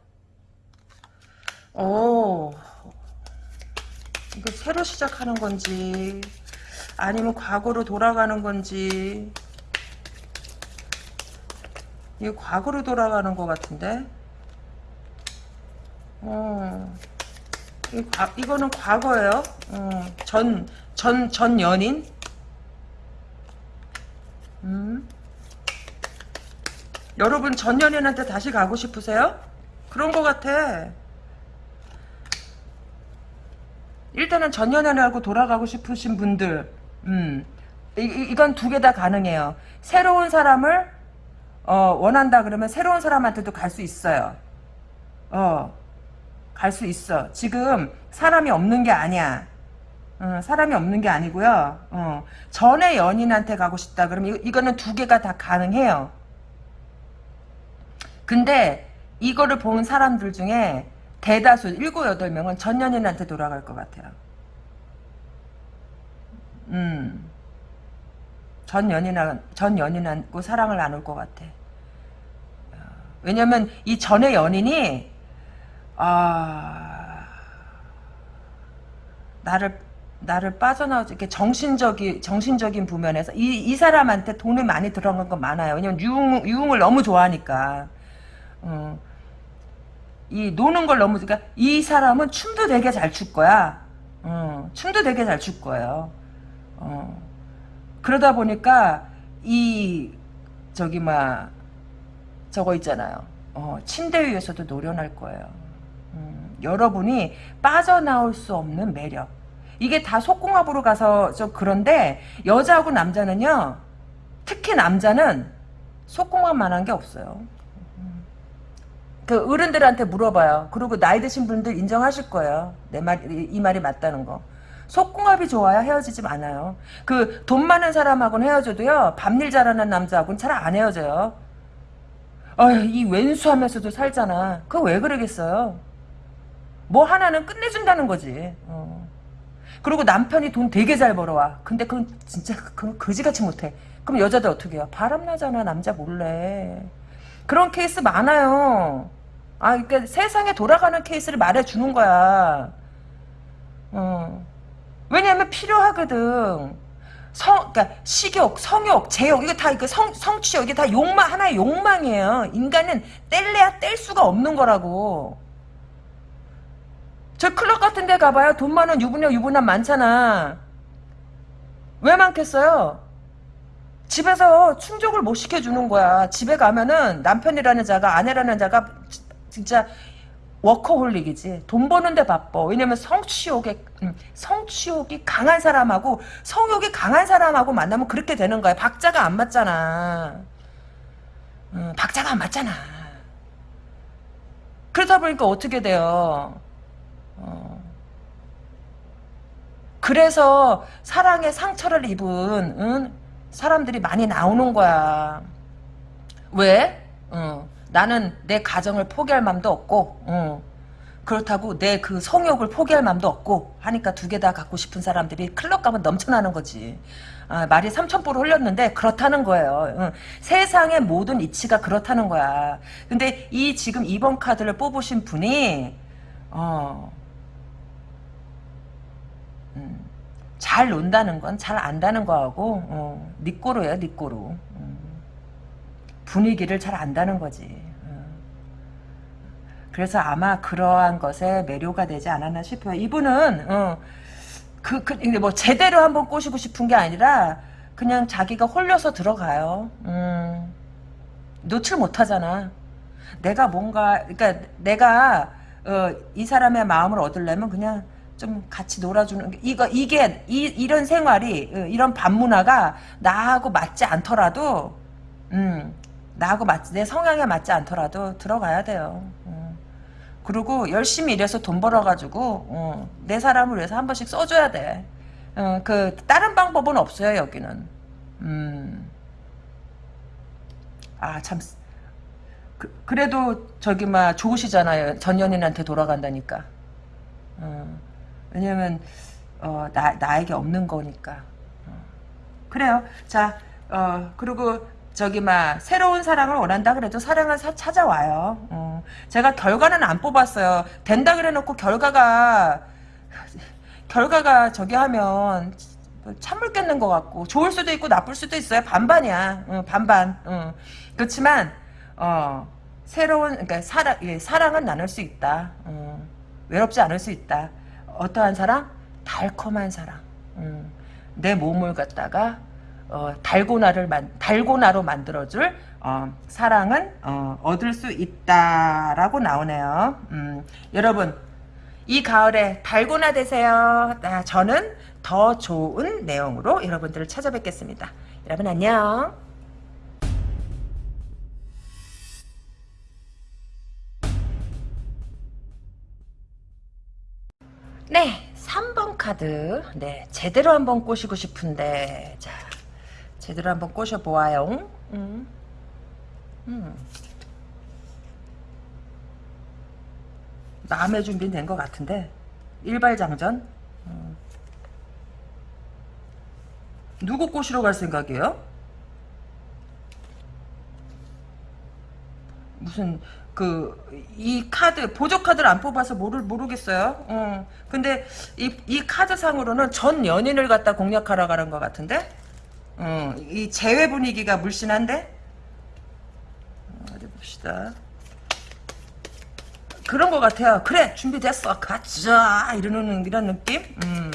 오 새로 시작하는 건지 아니면 과거로 돌아가는 건지. 이거 과거로 돌아가는 것 같은데? 어, 이 과, 이거는 과거예요. 어, 전, 전, 전 연인? 음. 여러분 전 연인한테 다시 가고 싶으세요? 그런 것 같아 일단은 전 연애하고 돌아가고 싶으신 분들, 음, 이, 건 두 개 다 가능해요. 새로운 사람을 어, 원한다 그러면 새로운 사람한테도 갈 수 있어요. 어, 갈 수 있어. 지금 사람이 없는 게 아니야. 어, 사람이 없는 게 아니고요. 어, 전에 연인한테 가고 싶다 그러면 이, 이거는 두 개가 다 가능해요. 근데 이거를 본 사람들 중에 대다수 7, 8명은 전 연인한테 돌아갈 것 같아요. 음. 전 연인한, 전 연인하고 사랑을 나눌 것 같아. 왜냐면 이 전의 연인이, 아, 나를, 나를 빠져나오지, 이렇게 정신적인, 정신적인 부면에서 이, 이 사람한테 돈이 많이 들어간 건 많아요. 왜냐면 유흥, 유흥을 너무 좋아하니까. 어. 이 노는 걸 너무 그러니까 이 사람은 춤도 되게 잘 출 거야. 어, 춤도 되게 잘 출 거예요. 어, 그러다 보니까 이 저기 막 저거 있잖아요. 어, 침대 위에서도 노련할 거예요. 음, 여러분이 빠져나올 수 없는 매력. 이게 다 속궁합으로 가서 좀 그런데 여자하고 남자는요. 특히 남자는 속궁합만한 게 없어요. 그 어른들한테 물어봐요. 그리고 나이 드신 분들 인정하실 거예요. 내 말, 이 말이 맞다는 거. 속궁합이 좋아야 헤어지지 않아요. 그 돈 많은 사람하고는 헤어져도요. 밤일 잘하는 남자하고는 잘 안 헤어져요. 어이 이 왼수하면서도 살잖아. 그거 왜 그러겠어요? 뭐 하나는 끝내준다는 거지. 어. 그리고 남편이 돈 되게 잘 벌어와. 근데 그건 진짜 그건 거지같이 못해. 그럼 여자들 어떻게 해요? 바람나잖아 남자 몰래. 그런 케이스 많아요. 아, 그러니까 세상에 돌아가는 케이스를 말해주는 거야. 어. 왜냐면 필요하거든. 성, 그러니까 식욕, 성욕, 제욕, 이거 다 이거 성, 성취욕, 이게 다 욕망 하나의 욕망이에요. 인간은 뗄래야 뗄 수가 없는 거라고. 저 클럽 같은 데 가봐요. 돈 많은 유부녀, 유부남 많잖아. 왜 많겠어요? 집에서 충족을 못 시켜주는 거야. 집에 가면은 남편이라는 자가 아내라는 자가 진짜 워커홀릭이지. 돈 버는데 바빠. 왜냐면 성취욕에 음, 성취욕이 강한 사람하고 성욕이 강한 사람하고 만나면 그렇게 되는 거야. 박자가 안 맞잖아. 음, 박자가 안 맞잖아. 그러다 보니까 어떻게 돼요? 어. 그래서 사랑의 상처를 입은 응? 사람들이 많이 나오는 거야. 왜? 어, 나는 내 가정을 포기할 맘도 없고 어, 그렇다고 내 그 성욕을 포기할 맘도 없고 하니까 두 개 다 갖고 싶은 사람들이 클럽 가면 넘쳐나는 거지. 아, 말이 삼천포로 흘렸는데 그렇다는 거예요. 어, 세상의 모든 이치가 그렇다는 거야. 근데 이 지금 2번 카드를 뽑으신 분이 어, 음, 잘 논다는 건 잘 안다는 거하고 어, 니 꼬로예요 니꼬로 음. 분위기를 잘 안다는 거지 어. 그래서 아마 그러한 것에 매료가 되지 않았나 싶어요 이분은 어, 그, 그, 뭐 제대로 한번 꼬시고 싶은 게 아니라 그냥 자기가 홀려서 들어가요 음. 노출 못하잖아 내가 뭔가 그러니까 내가 어, 이 사람의 마음을 얻으려면 그냥 좀 같이 놀아주는 이거 이게 이, 이런 생활이 어, 이런 반문화가 나하고 맞지 않더라도 음 나하고 맞지 내 성향에 맞지 않더라도 들어가야 돼요. 음. 그리고 열심히 일해서 돈 벌어가지고 어, 내 사람을 위해서 한 번씩 써줘야 돼. 어, 그 다른 방법은 없어요 여기는. 음. 아참 그, 래도 저기 막 좋으시잖아요. 전 연인한테 돌아간다니까. 어, 왜냐면 어, 나 나에게 없는 거니까. 어. 그래요. 자, 어, 그리고 저기 막 새로운 사랑을 원한다 그래도 사랑은 사, 찾아와요. 어. 제가 결과는 안 뽑았어요. 된다 그래놓고 결과가 결과가 저기 하면 찬물 깼는 것 같고 좋을 수도 있고 나쁠 수도 있어요. 반반이야. 어, 반반. 어. 그렇지만 어, 새로운 그러니까 사랑 예, 사랑은 나눌 수 있다. 어, 외롭지 않을 수 있다. 어떠한 사랑? 달콤한 사랑. 음, 내 몸을 갖다가 어, 달고나를 만 달고나로 만들어줄 어, 사랑은 어, 얻을 수 있다라고 나오네요. 음, 여러분 이 가을에 달고나 되세요. 아, 저는 더 좋은 내용으로 여러분들을 찾아뵙겠습니다. 여러분 안녕. 네, 3번 카드. 네, 제대로 한번 꼬시고 싶은데, 자, 제대로 한번 꼬셔보아요. 음. 음. 마음의 준비는 된 것 같은데, 일발장전? 음. 누구 꼬시러 갈 생각이에요? 무슨 그 이 카드 보조 카드를 안 뽑아서 모르 모르겠어요. 어. 근데 이 이 카드 상으로는 전 연인을 갖다 공략하러 가는 것 같은데. 어. 이 재회 분위기가 물씬한데. 어디 봅시다. 그런 것 같아요. 그래 준비됐어 가자 이러는 이런 느낌. 음.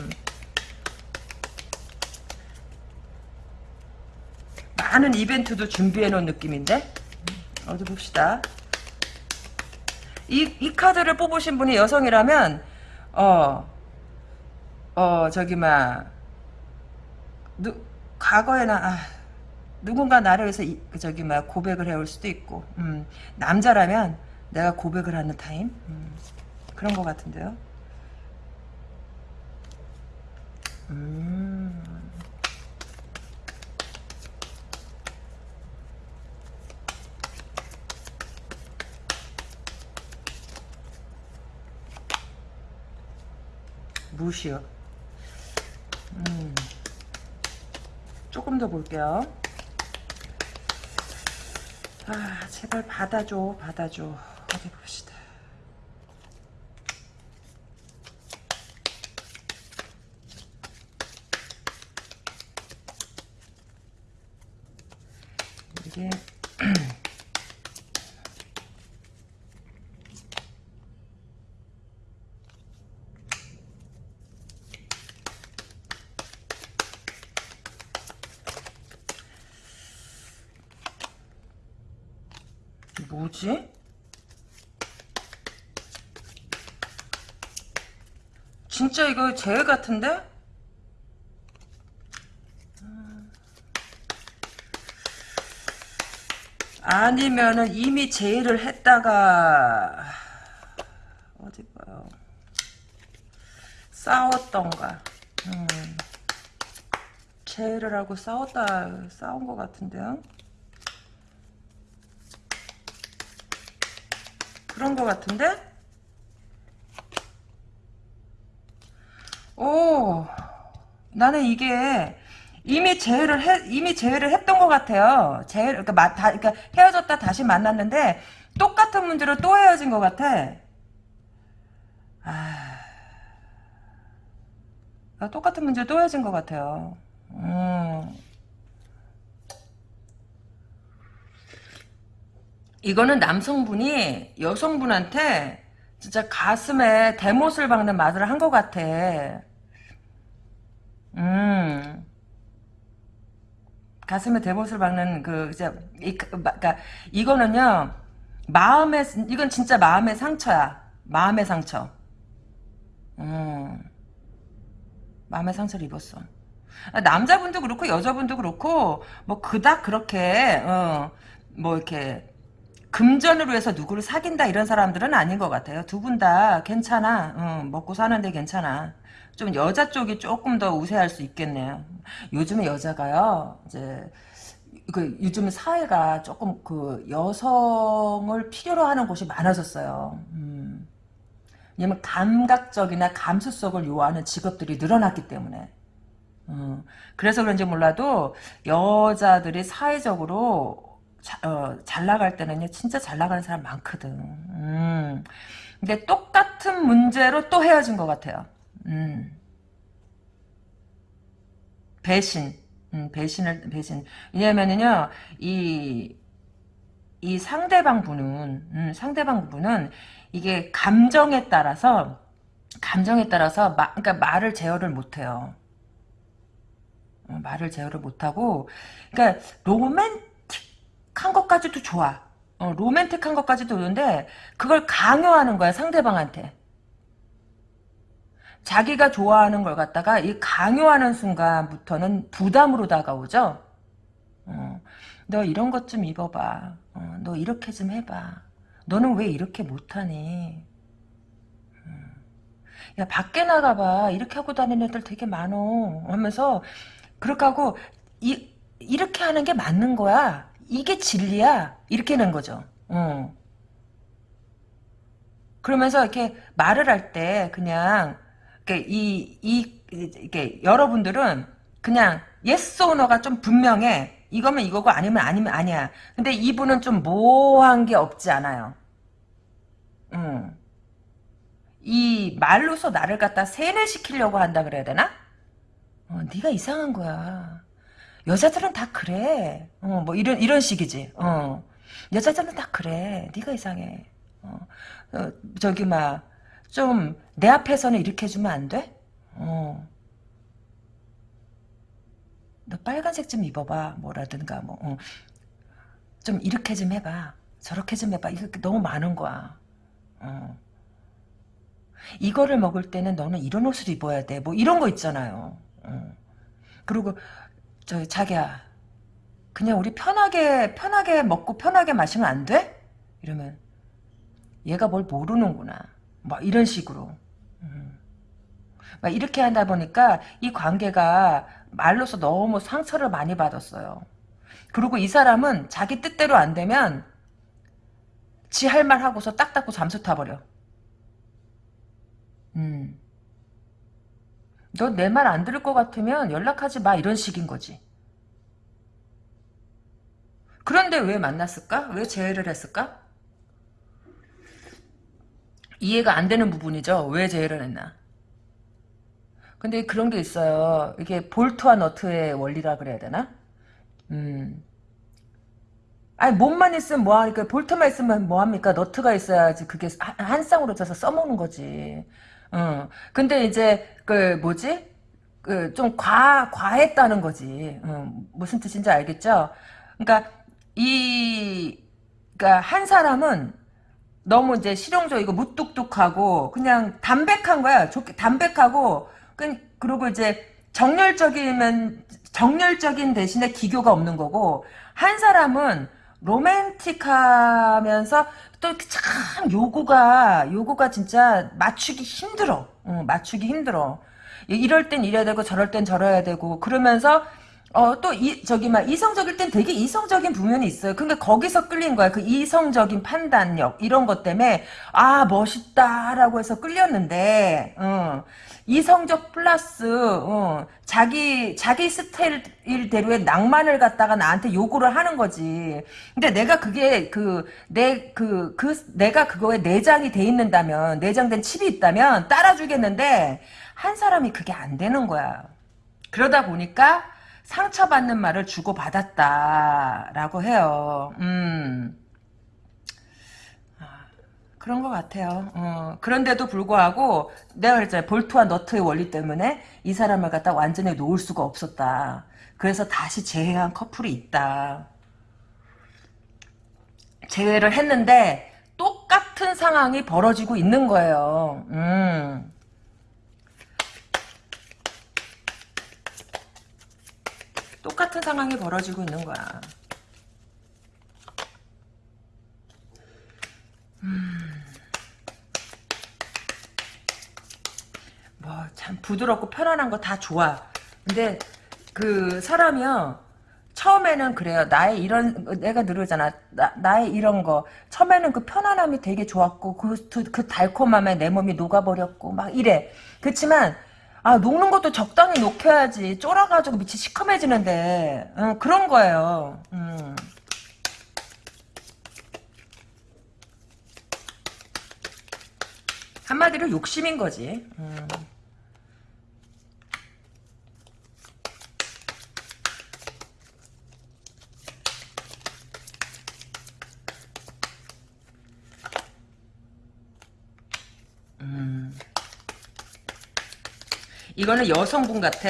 많은 이벤트도 준비해 놓은 느낌인데. 어디 봅시다. 이, 이 카드를 뽑으신 분이 여성이라면, 어, 어, 저기, 막, 누, 과거에나, 아, 누군가 나를 위해서, 이, 저기, 막, 고백을 해올 수도 있고, 음, 남자라면 내가 고백을 하는 타임? 음, 그런 것 같은데요. 음. 무시요. 음. 조금 더 볼게요. 아, 제발 받아줘, 받아줘. 어디 봅시다. 이게 뭐지? 진짜 이거 제 같은데? 아니면은 이미 제의를 했다가 어디 봐요 싸웠던가 음. 제의를 하고 싸웠다 싸운 것 같은데요 그런 것 같은데? 오, 나는 이게 이미 재회를 해, 이미 재회를 했던 것 같아요. 재회, 그러니까, 마, 다, 그러니까 헤어졌다 다시 만났는데 똑같은 문제로 또 헤어진 것 같아. 아, 아 똑같은 문제로 또 헤어진 것 같아요. 음. 이거는 남성분이 여성분한테 진짜 가슴에 대못을 박는 말을 한 것 같아. 음. 가슴에 대못을 박는 그 이제 이 그러니까 이거는요. 마음의 이건 진짜 마음의 상처야. 마음의 상처. 음. 마음의 상처를 입었어. 아, 남자분도 그렇고 여자분도 그렇고 뭐 그닥 그렇게 어, 뭐 이렇게 금전으로 해서 누구를 사귄다 이런 사람들은 아닌 것 같아요. 두 분 다 괜찮아. 응, 먹고 사는데 괜찮아. 좀 여자 쪽이 조금 더 우세할 수 있겠네요. 요즘에 여자가요, 이제, 그, 요즘 사회가 조금 그, 여성을 필요로 하는 곳이 많아졌어요. 음. 왜냐면 감각적이나 감수성을 요하는 직업들이 늘어났기 때문에. 음. 그래서 그런지 몰라도, 여자들이 사회적으로 자, 어, 잘 나갈 때는요, 진짜 잘 나가는 사람 많거든. 음. 근데 똑같은 문제로 또 헤어진 것 같아요. 음. 배신. 음, 배신을, 배신. 왜냐면은요, 이, 이 상대방 분은, 음, 상대방 분은, 이게 감정에 따라서, 감정에 따라서, 마, 그러니까 말을 제어를 못해요. 어, 말을 제어를 못하고, 그러니까, 로맨 틱한 것까지도 좋아. 어, 로맨틱한 것까지도 좋은데, 그걸 강요하는 거야, 상대방한테. 자기가 좋아하는 걸 갖다가 이 강요하는 순간부터는 부담으로 다가오죠. 어, 너 이런 것 좀 입어봐. 어, 너 이렇게 좀 해봐. 너는 왜 이렇게 못하니? 음. 야 밖에 나가봐. 이렇게 하고 다니는 애들 되게 많어. 하면서 그렇게 하고 이, 이렇게 하는 게 맞는 거야. 이게 진리야. 이렇게 는 거죠. 어. 그러면서 이렇게 말을 할 때 그냥 이, 이, 이게, 여러분들은 그냥, yes or no가 좀 분명해. 이거면 이거고 아니면 아니면 아니야. 근데 이분은 좀 모호한 게 없지 않아요. 음. 이 말로서 나를 갖다 세뇌시키려고 한다 그래야 되나? 어, 네가 이상한 거야. 여자들은 다 그래. 어, 뭐 이런 이런 식이지. 어. 여자들은 다 그래. 네가 이상해. 어, 어 저기 막 좀 내 앞에서는 이렇게 해주면 안 돼? 어. 너 빨간색 좀 입어봐. 뭐라든가 뭐. 어. 좀 이렇게 좀 해봐. 저렇게 좀 해봐. 이거 너무 많은 거야. 어. 이거를 먹을 때는 너는 이런 옷을 입어야 돼. 뭐 이런 거 있잖아요. 어. 그리고 저 자기야 그냥 우리 편하게 편하게 먹고 편하게 마시면 안 돼? 이러면 얘가 뭘 모르는구나. 막 이런 식으로. 음. 막 이렇게 하다 보니까 이 관계가 말로서 너무 상처를 많이 받았어요. 그리고 이 사람은 자기 뜻대로 안 되면 지 할 말 하고서 딱 닫고 잠수 타버려. 음. 너 내 말 안 들을 것 같으면 연락하지 마 이런 식인 거지. 그런데 왜 만났을까? 왜 재회를 했을까? 이해가 안 되는 부분이죠. 왜 제외를 했나. 근데 그런 게 있어요. 이게 볼트와 너트의 원리라 그래야 되나? 음. 아니 몸만 있으면 뭐하니까 볼트만 있으면 뭐합니까? 너트가 있어야지 그게 한, 쌍으로 져서 써먹는 거지. 어. 근데 이제 그 뭐지? 그 좀 과 과했다는 거지. 어. 무슨 뜻인지 알겠죠? 그러니까 이 그러니까 한 사람은 너무 이제 실용적이고 무뚝뚝하고 그냥 담백한 거야. 좋게 담백하고 그, 그리고 이제 정열적이면 정열적인 대신에 기교가 없는 거고 한 사람은 로맨틱하면서 또참 요구가 요구가 진짜 맞추기 힘들어. 어, 맞추기 힘들어. 이럴 땐 이래야 되고 저럴 땐 저래야 되고 그러면서 어, 또, 이, 저기, 막, 이성적일 땐 되게 이성적인 부면이 있어요. 근데 거기서 끌린 거야. 그 이성적인 판단력, 이런 것 때문에, 아, 멋있다 라고 해서 끌렸는데, 어, 이성적 플러스, 어, 자기, 자기 스타일대로의 낭만을 갖다가 나한테 요구를 하는 거지. 근데 내가 그게, 그, 내, 그, 그, 내가 그거에 내장이 돼 있는다면, 내장된 칩이 있다면 따라주겠는데, 한 사람이 그게 안 되는 거야. 그러다 보니까, 상처받는 말을 주고받았다라고 해요. 음. 아, 그런 것 같아요. 어, 그런데도 불구하고 내가 그랬잖아요. 볼트와 너트의 원리 때문에 이 사람을 갖다 완전히 놓을 수가 없었다. 그래서 다시 재회한 커플이 있다. 재회를 했는데 똑같은 상황이 벌어지고 있는 거예요. 음. 똑같은 상황이 벌어지고 있는 거야. 음. 뭐, 참, 부드럽고 편안한 거 다 좋아. 근데, 그, 사람이요, 처음에는 그래요. 나의 이런, 내가 늘르잖아 나, 의 이런 거. 처음에는 그 편안함이 되게 좋았고, 그, 그 달콤함에 내 몸이 녹아버렸고, 막 이래. 그렇지만, 아 녹는 것도 적당히 녹여야지. 쫄아가지고 밑이 시커매지는데 어, 그런 거예요. 음. 한마디로 욕심인 거지. 음. 이거는 여성분 같아.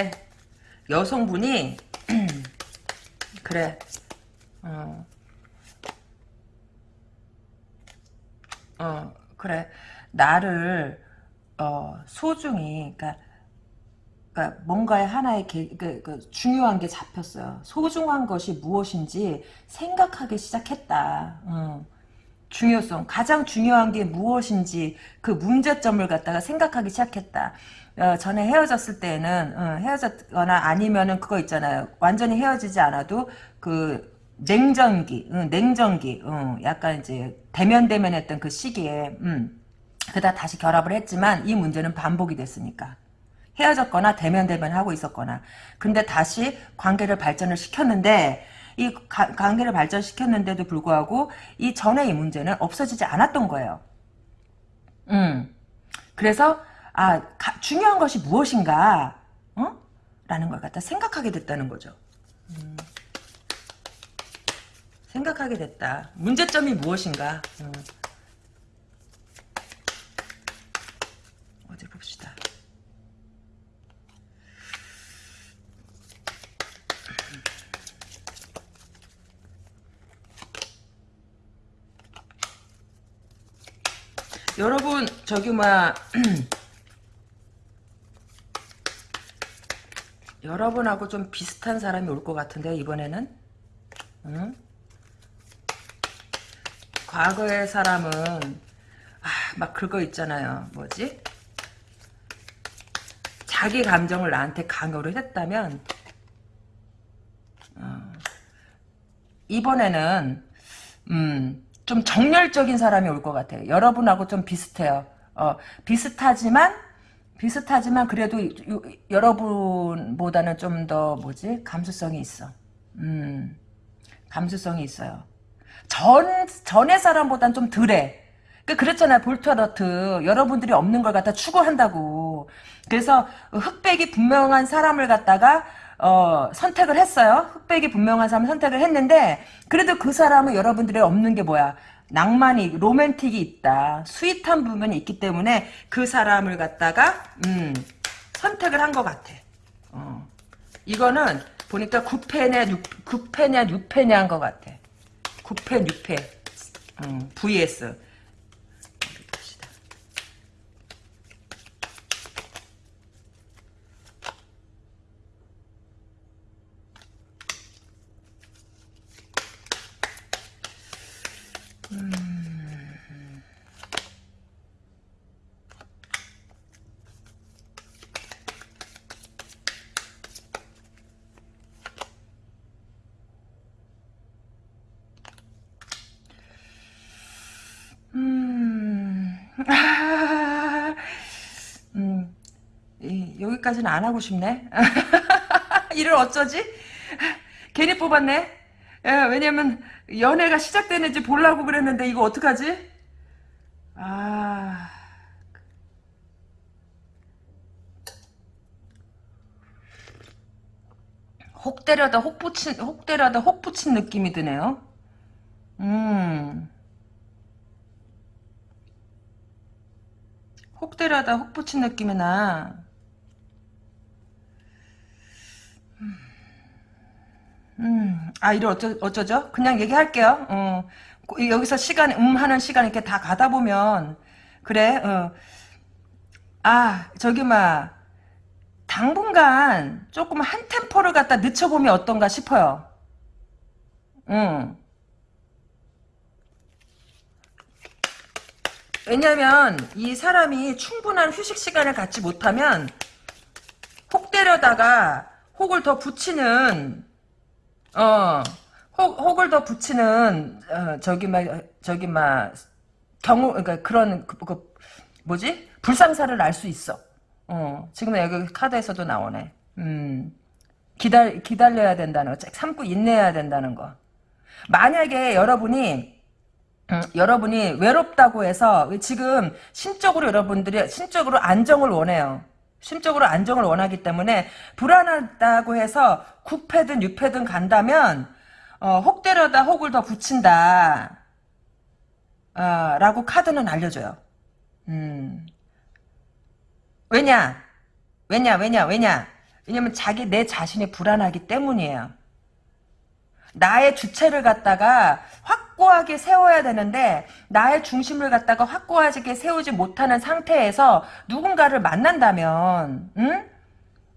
여성분이 그래. 어. 어, 그래. 나를 어, 소중히 그러니까 그러니까 뭔가의 하나의 개, 그, 그 중요한 게 잡혔어요. 소중한 것이 무엇인지 생각하기 시작했다. 음. 중요성, 가장 중요한 게 무엇인지 그 문제점을 갖다가 생각하기 시작했다. 어, 전에 헤어졌을 때는 어, 헤어졌거나 아니면은 그거 있잖아요. 완전히 헤어지지 않아도 그 냉전기, 응, 냉전기, 응, 약간 이제 대면 대면했던 그 시기에 음, 그다 다시 결합을 했지만 이 문제는 반복이 됐으니까 헤어졌거나 대면 대면 하고 있었거나 근데 다시 관계를 발전을 시켰는데 이 가, 관계를 발전시켰는데도 불구하고 이 전에 이 문제는 없어지지 않았던 거예요. 음. 그래서 아 가, 중요한 것이 무엇인가 어? 라는 걸 갖다 생각하게 됐다는 거죠. 음. 생각하게 됐다. 문제점이 무엇인가? 음. 어디 봅시다. 여러분 저기 막 여러분하고 좀 비슷한 사람이 올 것 같은데 이번에는? 응? 과거의 사람은 아, 막 그거 있잖아요. 뭐지? 자기 감정을 나한테 강요를 했다면 어, 이번에는 음, 좀 정열적인 사람이 올 것 같아요. 여러분하고 좀 비슷해요. 어, 비슷하지만 비슷하지만 그래도 유, 여러분보다는 좀 더 뭐지 감수성이 있어. 음, 감수성이 있어요. 전 전의 사람보단 좀 덜해. 그 그랬잖아요 볼트너트 여러분들이 없는 걸 갖다 추구한다고. 그래서 흑백이 분명한 사람을 갖다가 어, 선택을 했어요. 흑백이 분명한 사람을 선택을 했는데 그래도 그 사람은 여러분들이 없는 게 뭐야? 낭만이 로맨틱이 있다. 스윗한 부분이 있기 때문에 그 사람을 갖다가 음, 선택을 한 것 같아. 어. 이거는 보니까 9패냐 6, 패냐 6패냐 한 것 같아. 9패 6패 음, vs 여기까지는 안 하고 싶네. 이를 어쩌지? 괜히 뽑았네. 예, 왜냐면 연애가 시작되는지 보려고 그랬는데 이거 어떡하지? 아... 혹 때려다 혹 붙인 혹 때려다 혹 붙인 느낌이 드네요. 음. 혹 때려다 혹 붙인 느낌이 나. 음, 아, 이래 어쩌, 어쩌죠? 그냥 얘기할게요. 어, 여기서 시간, 음 하는 시간 이렇게 다 가다 보면, 그래, 어. 아, 저기, 막, 당분간 조금 한 템포를 갖다 늦춰보면 어떤가 싶어요. 응. 왜냐면, 이 사람이 충분한 휴식 시간을 갖지 못하면, 혹 때려다가 혹을 더 붙이는 어 혹, 혹을 더 붙이는 어, 저기 막 저기 막 경우 그러니까 그런 그, 그 뭐지 불상사를 알 수 있어. 어 지금 여기 카드에서도 나오네. 음 기다 기다려야 된다는 거, 참고 인내해야 된다는 거. 만약에 여러분이 음, 여러분이 외롭다고 해서 지금 심적으로 여러분들이 심적으로 안정을 원해요. 심적으로 안정을 원하기 때문에 불안하다고 해서 9패든 6패든 간다면 어, 혹 때려다 혹을 더 붙인다. 어, 라고 카드는 알려줘요. 음. 왜냐? 왜냐? 왜냐? 왜냐? 왜냐면 자기 내 자신이 불안하기 때문이에요. 나의 주체를 갖다가 확 고하게 세워야 되는데 나의 중심을 갖다가 확고하게 세우지 못하는 상태에서 누군가를 만난다면 응?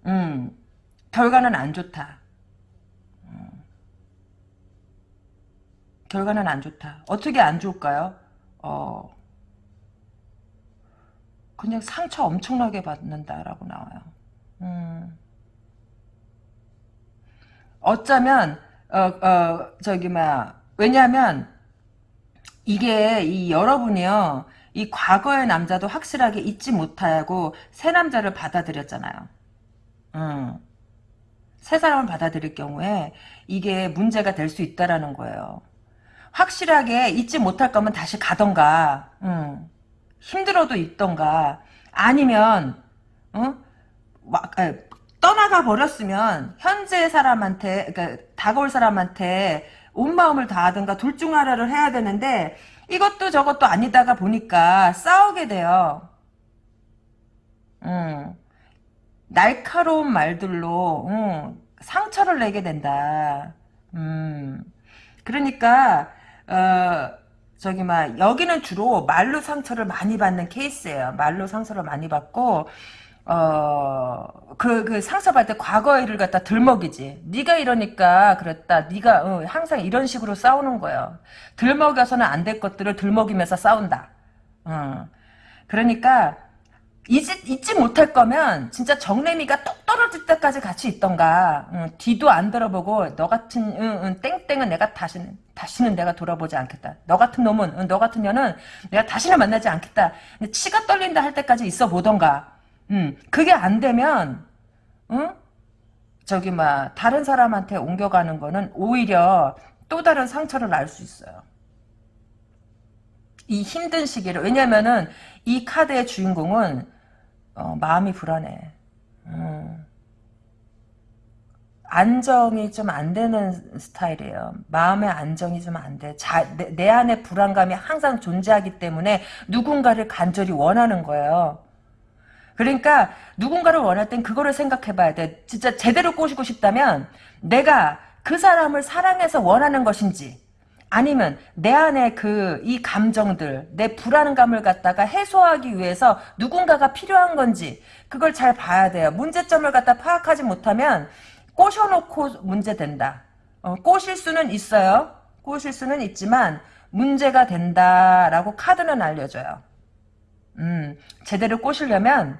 음, 결과는 안 좋다. 음. 결과는 안 좋다. 어떻게 안 좋을까요? 어, 그냥 상처 엄청나게 받는다라고 나와요. 음. 어쩌면 어, 어, 저기, 뭐야. 왜냐면, 이게, 이 여러분이요, 이 과거의 남자도 확실하게 잊지 못하고, 새 남자를 받아들였잖아요. 음. 새 사람을 받아들일 경우에, 이게 문제가 될 수 있다라는 거예요. 확실하게 잊지 못할 거면 다시 가던가, 음. 힘들어도 있던가, 아니면, 어? 막, 떠나가 버렸으면 현재 사람한테 그러니까 다가올 사람한테 온 마음을 다하든가 둘 중 하나를 해야 되는데 이것도 저것도 아니다가 보니까 싸우게 돼요. 음. 날카로운 말들로 음, 상처를 내게 된다. 음. 그러니까 어, 저기 막 여기는 주로 말로 상처를 많이 받는 케이스예요. 말로 상처를 많이 받고 어, 그, 그 상처받을 때 과거의 일을 갖다 들먹이지. 네가 이러니까 그랬다. 네가 어, 항상 이런 식으로 싸우는 거예요. 들먹여서는 안 될 것들을 들먹이면서 싸운다. 어. 그러니까 잊지, 잊지 못할 거면 진짜 정래미가 똑 떨어질 때까지 같이 있던가 응, 뒤도 안 들어보고 너 같은 응, 응, 땡땡은 내가 다시는 다시는 내가 돌아보지 않겠다. 너 같은 놈은 너 같은 년은 내가 다시는 만나지 않겠다. 치가 떨린다 할 때까지 있어 보던가 음, 그게 안 되면, 응? 저기, 막, 다른 사람한테 옮겨가는 거는 오히려 또 다른 상처를 알수 있어요. 이 힘든 시기를, 왜냐면은, 이 카드의 주인공은, 어, 마음이 불안해. 음. 안정이 좀 안 되는 스타일이에요. 마음의 안정이 좀 안 돼. 자, 내, 내 안에 불안감이 항상 존재하기 때문에 누군가를 간절히 원하는 거예요. 그러니까 누군가를 원할 땐 그거를 생각해 봐야 돼. 진짜 제대로 꼬시고 싶다면 내가 그 사람을 사랑해서 원하는 것인지 아니면 내 안에 그 이 감정들 내 불안감을 갖다가 해소하기 위해서 누군가가 필요한 건지 그걸 잘 봐야 돼요. 문제점을 갖다 파악하지 못하면 꼬셔놓고 문제 된다. 어, 꼬실 수는 있어요. 꼬실 수는 있지만 문제가 된다라고 카드는 알려줘요. 음, 제대로 꼬시려면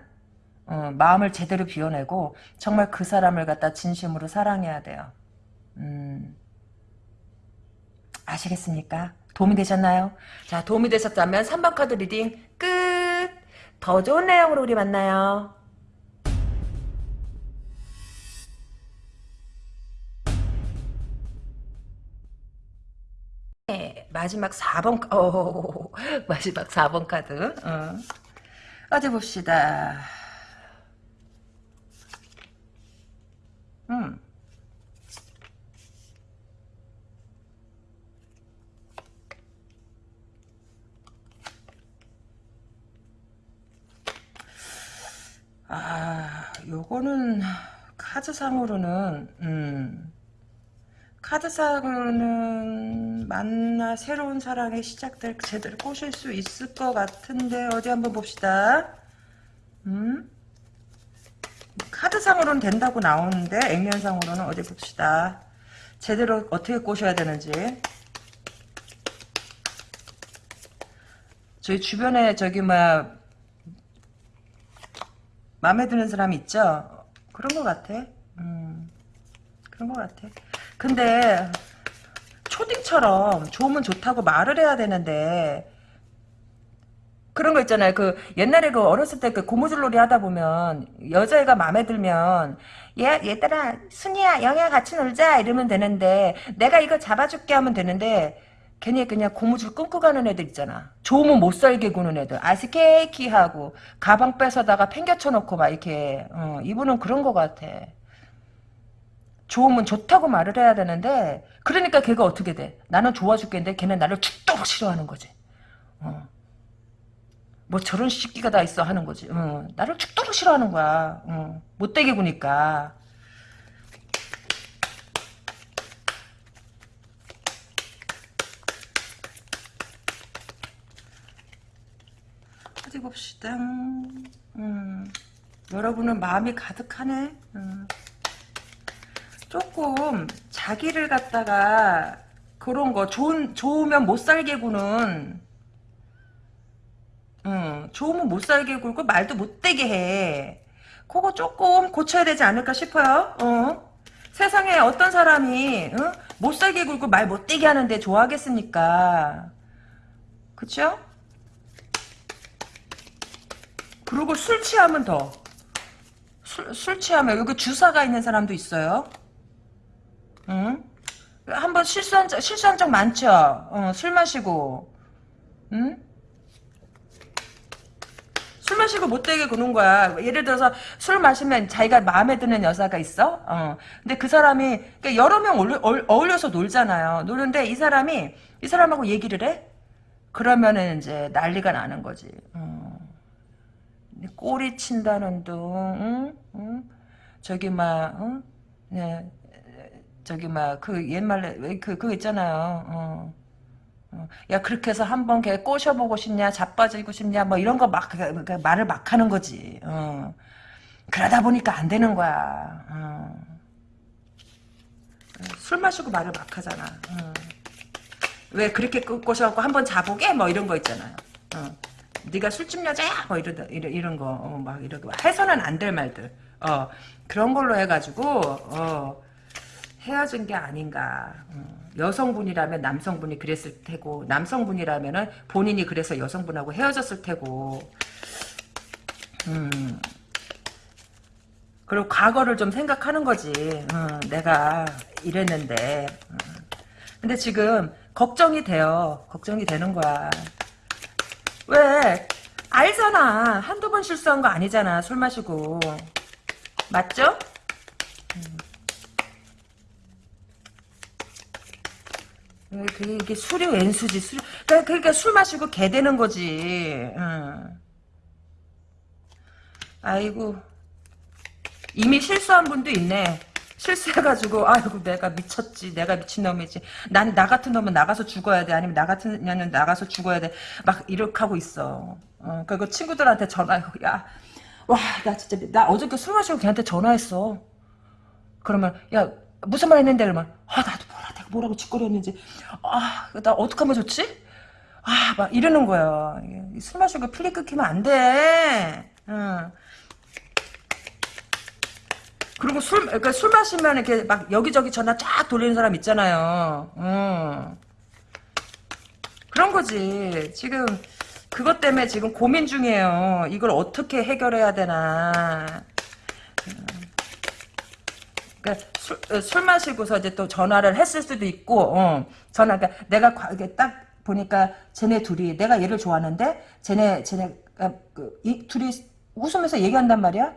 어, 마음을 제대로 비워내고 정말 그 사람을 갖다 진심으로 사랑해야 돼요. 음, 아시겠습니까? 도움이 되셨나요? 자, 도움이 되셨다면 3번 카드 reading 끝! 더 좋은 내용으로 우리 만나요. 마지막 4번, 어, 마지막 4번 카드. 어. 어디 봅시다. 음. 아, 요거는 카드상으로는 음, 카드상으로는 만나 새로운 사랑의 시작될 제대로 꼬실 수 있을 것 같은데 어디 한번 봅시다. 음? 카드상으로는 된다고 나오는데 액면상으로는 어디 봅시다. 제대로 어떻게 꼬셔야 되는지. 저희 주변에 저기 뭐 마음에 드는 사람 있죠? 그런 것 같아. 음, 그런 것 같아. 근데 초딩처럼 좋으면 좋다고 말을 해야 되는데 그런 거 있잖아요. 그 옛날에 그 어렸을 때 그 고무줄놀이 하다 보면 여자애가 마음에 들면 얘 얘들아 순이야 영희야 같이 놀자 이러면 되는데 내가 이거 잡아줄게 하면 되는데 괜히 그냥 고무줄 끊고 가는 애들 있잖아. 좋으면 못 살게 구는 애들. 아스케이키 하고 가방 뺏어다가 팽겨쳐 놓고 막 이렇게 어, 이분은 그런 거 같아. 좋으면 좋다고 말을 해야 되는데 그러니까 걔가 어떻게 돼? 나는 좋아 죽겠는데 걔는 나를 죽도록 싫어하는 거지. 어. 뭐 저런 시끼가 다 있어 하는 거지. 어. 나를 죽도록 싫어하는 거야. 어. 못되게 구니까. 어디 봅시다. 음. 여러분은 마음이 가득하네. 음. 조금 자기를 갖다가 그런 거 좋은 좋으면 못 살게 구는 응, 좋으면 못 살게 굴고 말도 못 되게 해. 그거 조금 고쳐야 되지 않을까 싶어요. 어? 세상에 어떤 사람이 응? 못 살게 굴고 말 못 되게 하는데 좋아하겠습니까? 그쵸? 그리고 술 취하면 더. 술, 술 취하면 여기 주사가 있는 사람도 있어요. 응? 한번 실수한 적, 실수한 적 많죠? 어, 술 마시고. 응? 술 마시고 못되게 구는 거야. 예를 들어서 술 마시면 자기가 마음에 드는 여자가 있어. 어. 근데 그 사람이 그러니까 여러 명 어울려, 어울려서 놀잖아요. 노는데 이 사람이 이 사람하고 얘기를 해. 그러면은 이제 난리가 나는 거지. 어. 꼬리 친다는 둥, 응? 응? 저기 막, 응? 네, 저기 막 그 옛말에 그 그거 있잖아요. 어. 어. 야 그렇게 해서 한번 걔 꼬셔보고 싶냐 자빠지고 싶냐 뭐 이런 거막 그, 그 말을 막 하는 거지 어. 그러다 보니까 안 되는 거야 어. 술 마시고 말을 막 하잖아 어. 왜 그렇게 꼬셔갖고 한번 자보게 뭐 이런 거 있잖아요 어. 네가 술집 여자야 뭐 이런 이런, 이런 거막 어, 이런 거 해서는 안 될 말들 어 그런 걸로 해가지고 어 헤어진 게 아닌가 어. 여성분이라면 남성분이 그랬을 테고 남성분이라면 본인이 그래서 여성분하고 헤어졌을 테고 음. 그리고 과거를 좀 생각하는 거지 어, 내가 이랬는데 어. 근데 지금 걱정이 돼요 걱정이 되는 거야 왜 알잖아 한두 번 실수한 거 아니잖아 술 마시고 맞죠? 음. 그게, 이게 술이 웬수지 술 그러니까, 그러니까 술 마시고 개 되는 거지. 응. 아이고. 이미 실수한 분도 있네. 실수해가지고 아이고 내가 미쳤지 내가 미친놈이지. 난 나 같은 놈은 나가서 죽어야 돼. 아니면 나 같은 년은 나가서 죽어야 돼. 막 이렇게 하고 있어. 어, 그리고 친구들한테 전화 야와 나 진짜 나 어저께 술 마시고 걔한테 전화했어. 그러면 야 무슨 말 했는데? 그러면 아 내가 뭐라고 짓거렸는지 아나 어떡하면 좋지? 아 막 이러는 거야 술 마시고 필리 끊기면 안 돼 응. 그리고 술, 그러니까 술 마시면 이렇게 막 여기저기 전화 쫙 돌리는 사람 있잖아요. 응. 그런 거지. 지금 그것 때문에 지금 고민 중이에요. 이걸 어떻게 해결해야 되나. 그러니까 술, 어, 술 마시고서 이제 또 전화를 했을 수도 있고, 어, 전화, 그러니까 내가 딱 보니까 쟤네 둘이, 내가 얘를 좋아하는데, 쟤네, 쟤네, 아, 그, 이 둘이 웃으면서 얘기한단 말이야?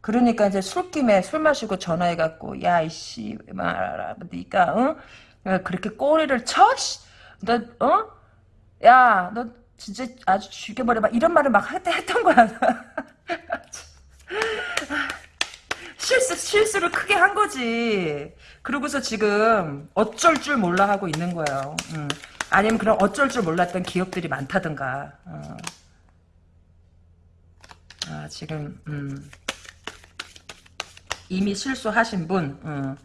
그러니까 이제 술김에 술 마시고 전화해 갖고, 야, 이씨, 말아, 니까, 응? 그렇게 꼬리를 쳐? 너, 어? 야, 너 진짜 아주 죽여버려. 막 이런 말을 막 했던 거야. 실수, 실수를 크게 한 거지. 그러고서 지금 어쩔 줄 몰라 하고 있는 거예요. 음. 아니면 그런 어쩔 줄 몰랐던 기억들이 많다든가. 어. 아, 지금, 음. 이미 실수하신 분, 어.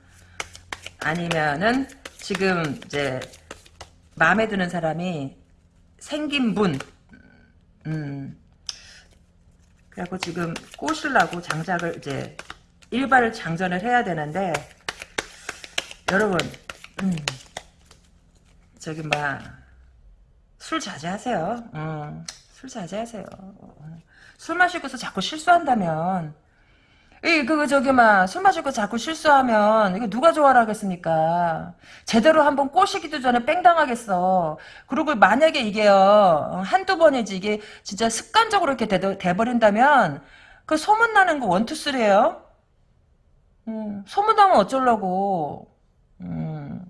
아니면은 지금 이제 마음에 드는 사람이 생긴 분, 음. 그래갖고 지금 꼬시려고 장작을 이제 일발을 장전을 해야 되는데 여러분 음, 저기 막술 자제하세요. 음, 술 자제하세요. 어, 술 마시고서 자꾸 실수한다면 이, 그, 저기, 막, 술 마시고 자꾸 실수하면, 이거 누가 좋아라 하겠습니까? 제대로 한번 꼬시기도 전에 뺑 당하겠어. 그리고 만약에 이게요, 한두 번이지, 이게 진짜 습관적으로 이렇게 돼, 돼버린다면, 그 소문나는 거 원투쓰래요? 음, 소문나면 어쩌려고. 음.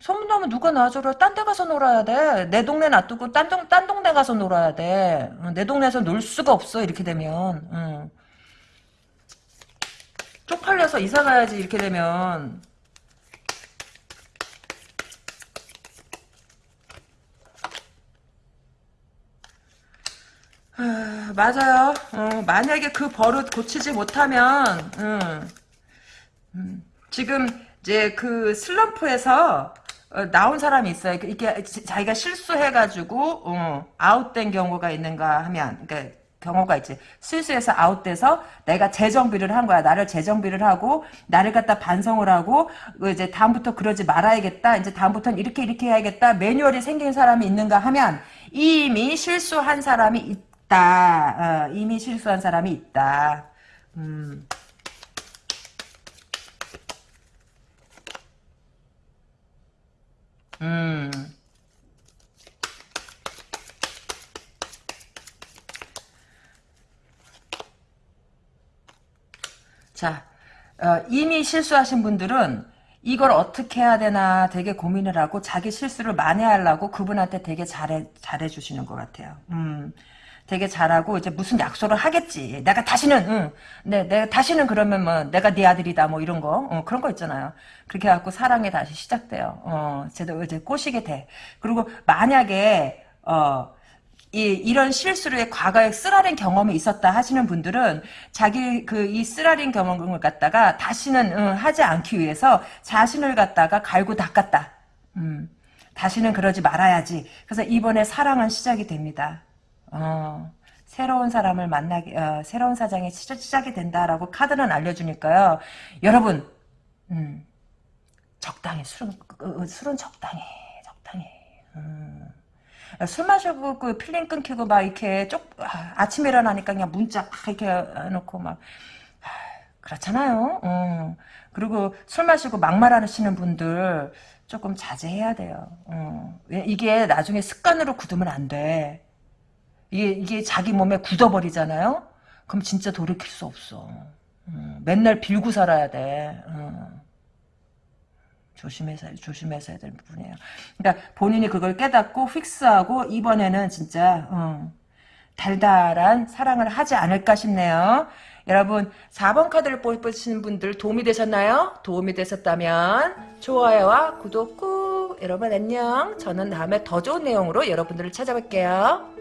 소문나면 누가 놔줘라. 딴 데 가서 놀아야 돼. 내 동네 놔두고 딴, 동, 딴 동네 가서 놀아야 돼. 어, 내 동네에서 놀 수가 없어. 이렇게 되면. 응. 쪽팔려서 이사 가야지. 이렇게 되면. 아, 맞아요. 어, 만약에 그 버릇 고치지 못하면 음, 음, 지금 이제 그 슬럼프에서 어, 나온 사람이 있어요. 그 이게 자기가 실수해가지고 어, 아웃된 경우가 있는가 하면 그러니까 경우가 있지. 실수해서 아웃돼서 내가 재정비를 한 거야. 나를 재정비를 하고 나를 갖다 반성을 하고 그 이제 다음부터 그러지 말아야겠다. 이제 다음부터는 이렇게 이렇게 해야겠다. 매뉴얼이 생긴 사람이 있는가 하면 이미 실수한 사람이 있다. 어, 이미 실수한 사람이 있다. 음. 음. 자, 어, 이미 실수하신 분들은 이걸 어떻게 해야 되나 되게 고민을 하고 자기 실수를 만회하려고 그분한테 되게 잘해, 잘해주시는 것 같아요. 음. 되게 잘하고 이제 무슨 약속을 하겠지. 내가 다시는 응, 네, 내가 다시는 그러면 뭐 내가 네 아들이다 뭐 이런 거 어, 그런 거 있잖아요. 그렇게 해갖고 사랑이 다시 시작돼요. 어, 제대로 이제 꼬시게 돼. 그리고 만약에 어. 이, 이런 실수를 과거에 쓰라린 경험이 있었다 하시는 분들은 자기 그 이 쓰라린 경험을 갖다가 다시는 응, 하지 않기 위해서 자신을 갖다가 갈고 닦았다. 음, 다시는 그러지 말아야지. 그래서 이번에 사랑은 시작이 됩니다. 어, 새로운 사람을 만나게 어, 새로운 사랑이 시작, 이 된다라고 카드는 알려주니까요. 여러분 음, 적당히 술은 그, 술은 적당히 적당히 음. 술 마시고 그 필름 끊기고 막 이렇게 쪽 아, 침에 일어나니까 그냥 문자 막 이렇게 해놓고 막 아, 그렇잖아요. 음. 그리고 술 마시고 막말하시는 분들 조금 자제해야 돼요. 음. 이게 나중에 습관으로 굳으면 안 돼. 이게, 이게 자기 몸에 굳어버리잖아요? 그럼 진짜 돌이킬 수 없어. 음, 맨날 빌고 살아야 돼. 음. 조심해서, 조심해서 해야 될 부분이에요. 그러니까 본인이 그걸 깨닫고 픽스하고 이번에는 진짜, 음, 달달한 사랑을 하지 않을까 싶네요. 여러분 4번 카드를 뽑으시는 분들 도움이 되셨나요? 도움이 되셨다면 좋아요와 구독 꾹 여러분 안녕 저는 다음에 더 좋은 내용으로 여러분들을 찾아뵐게요.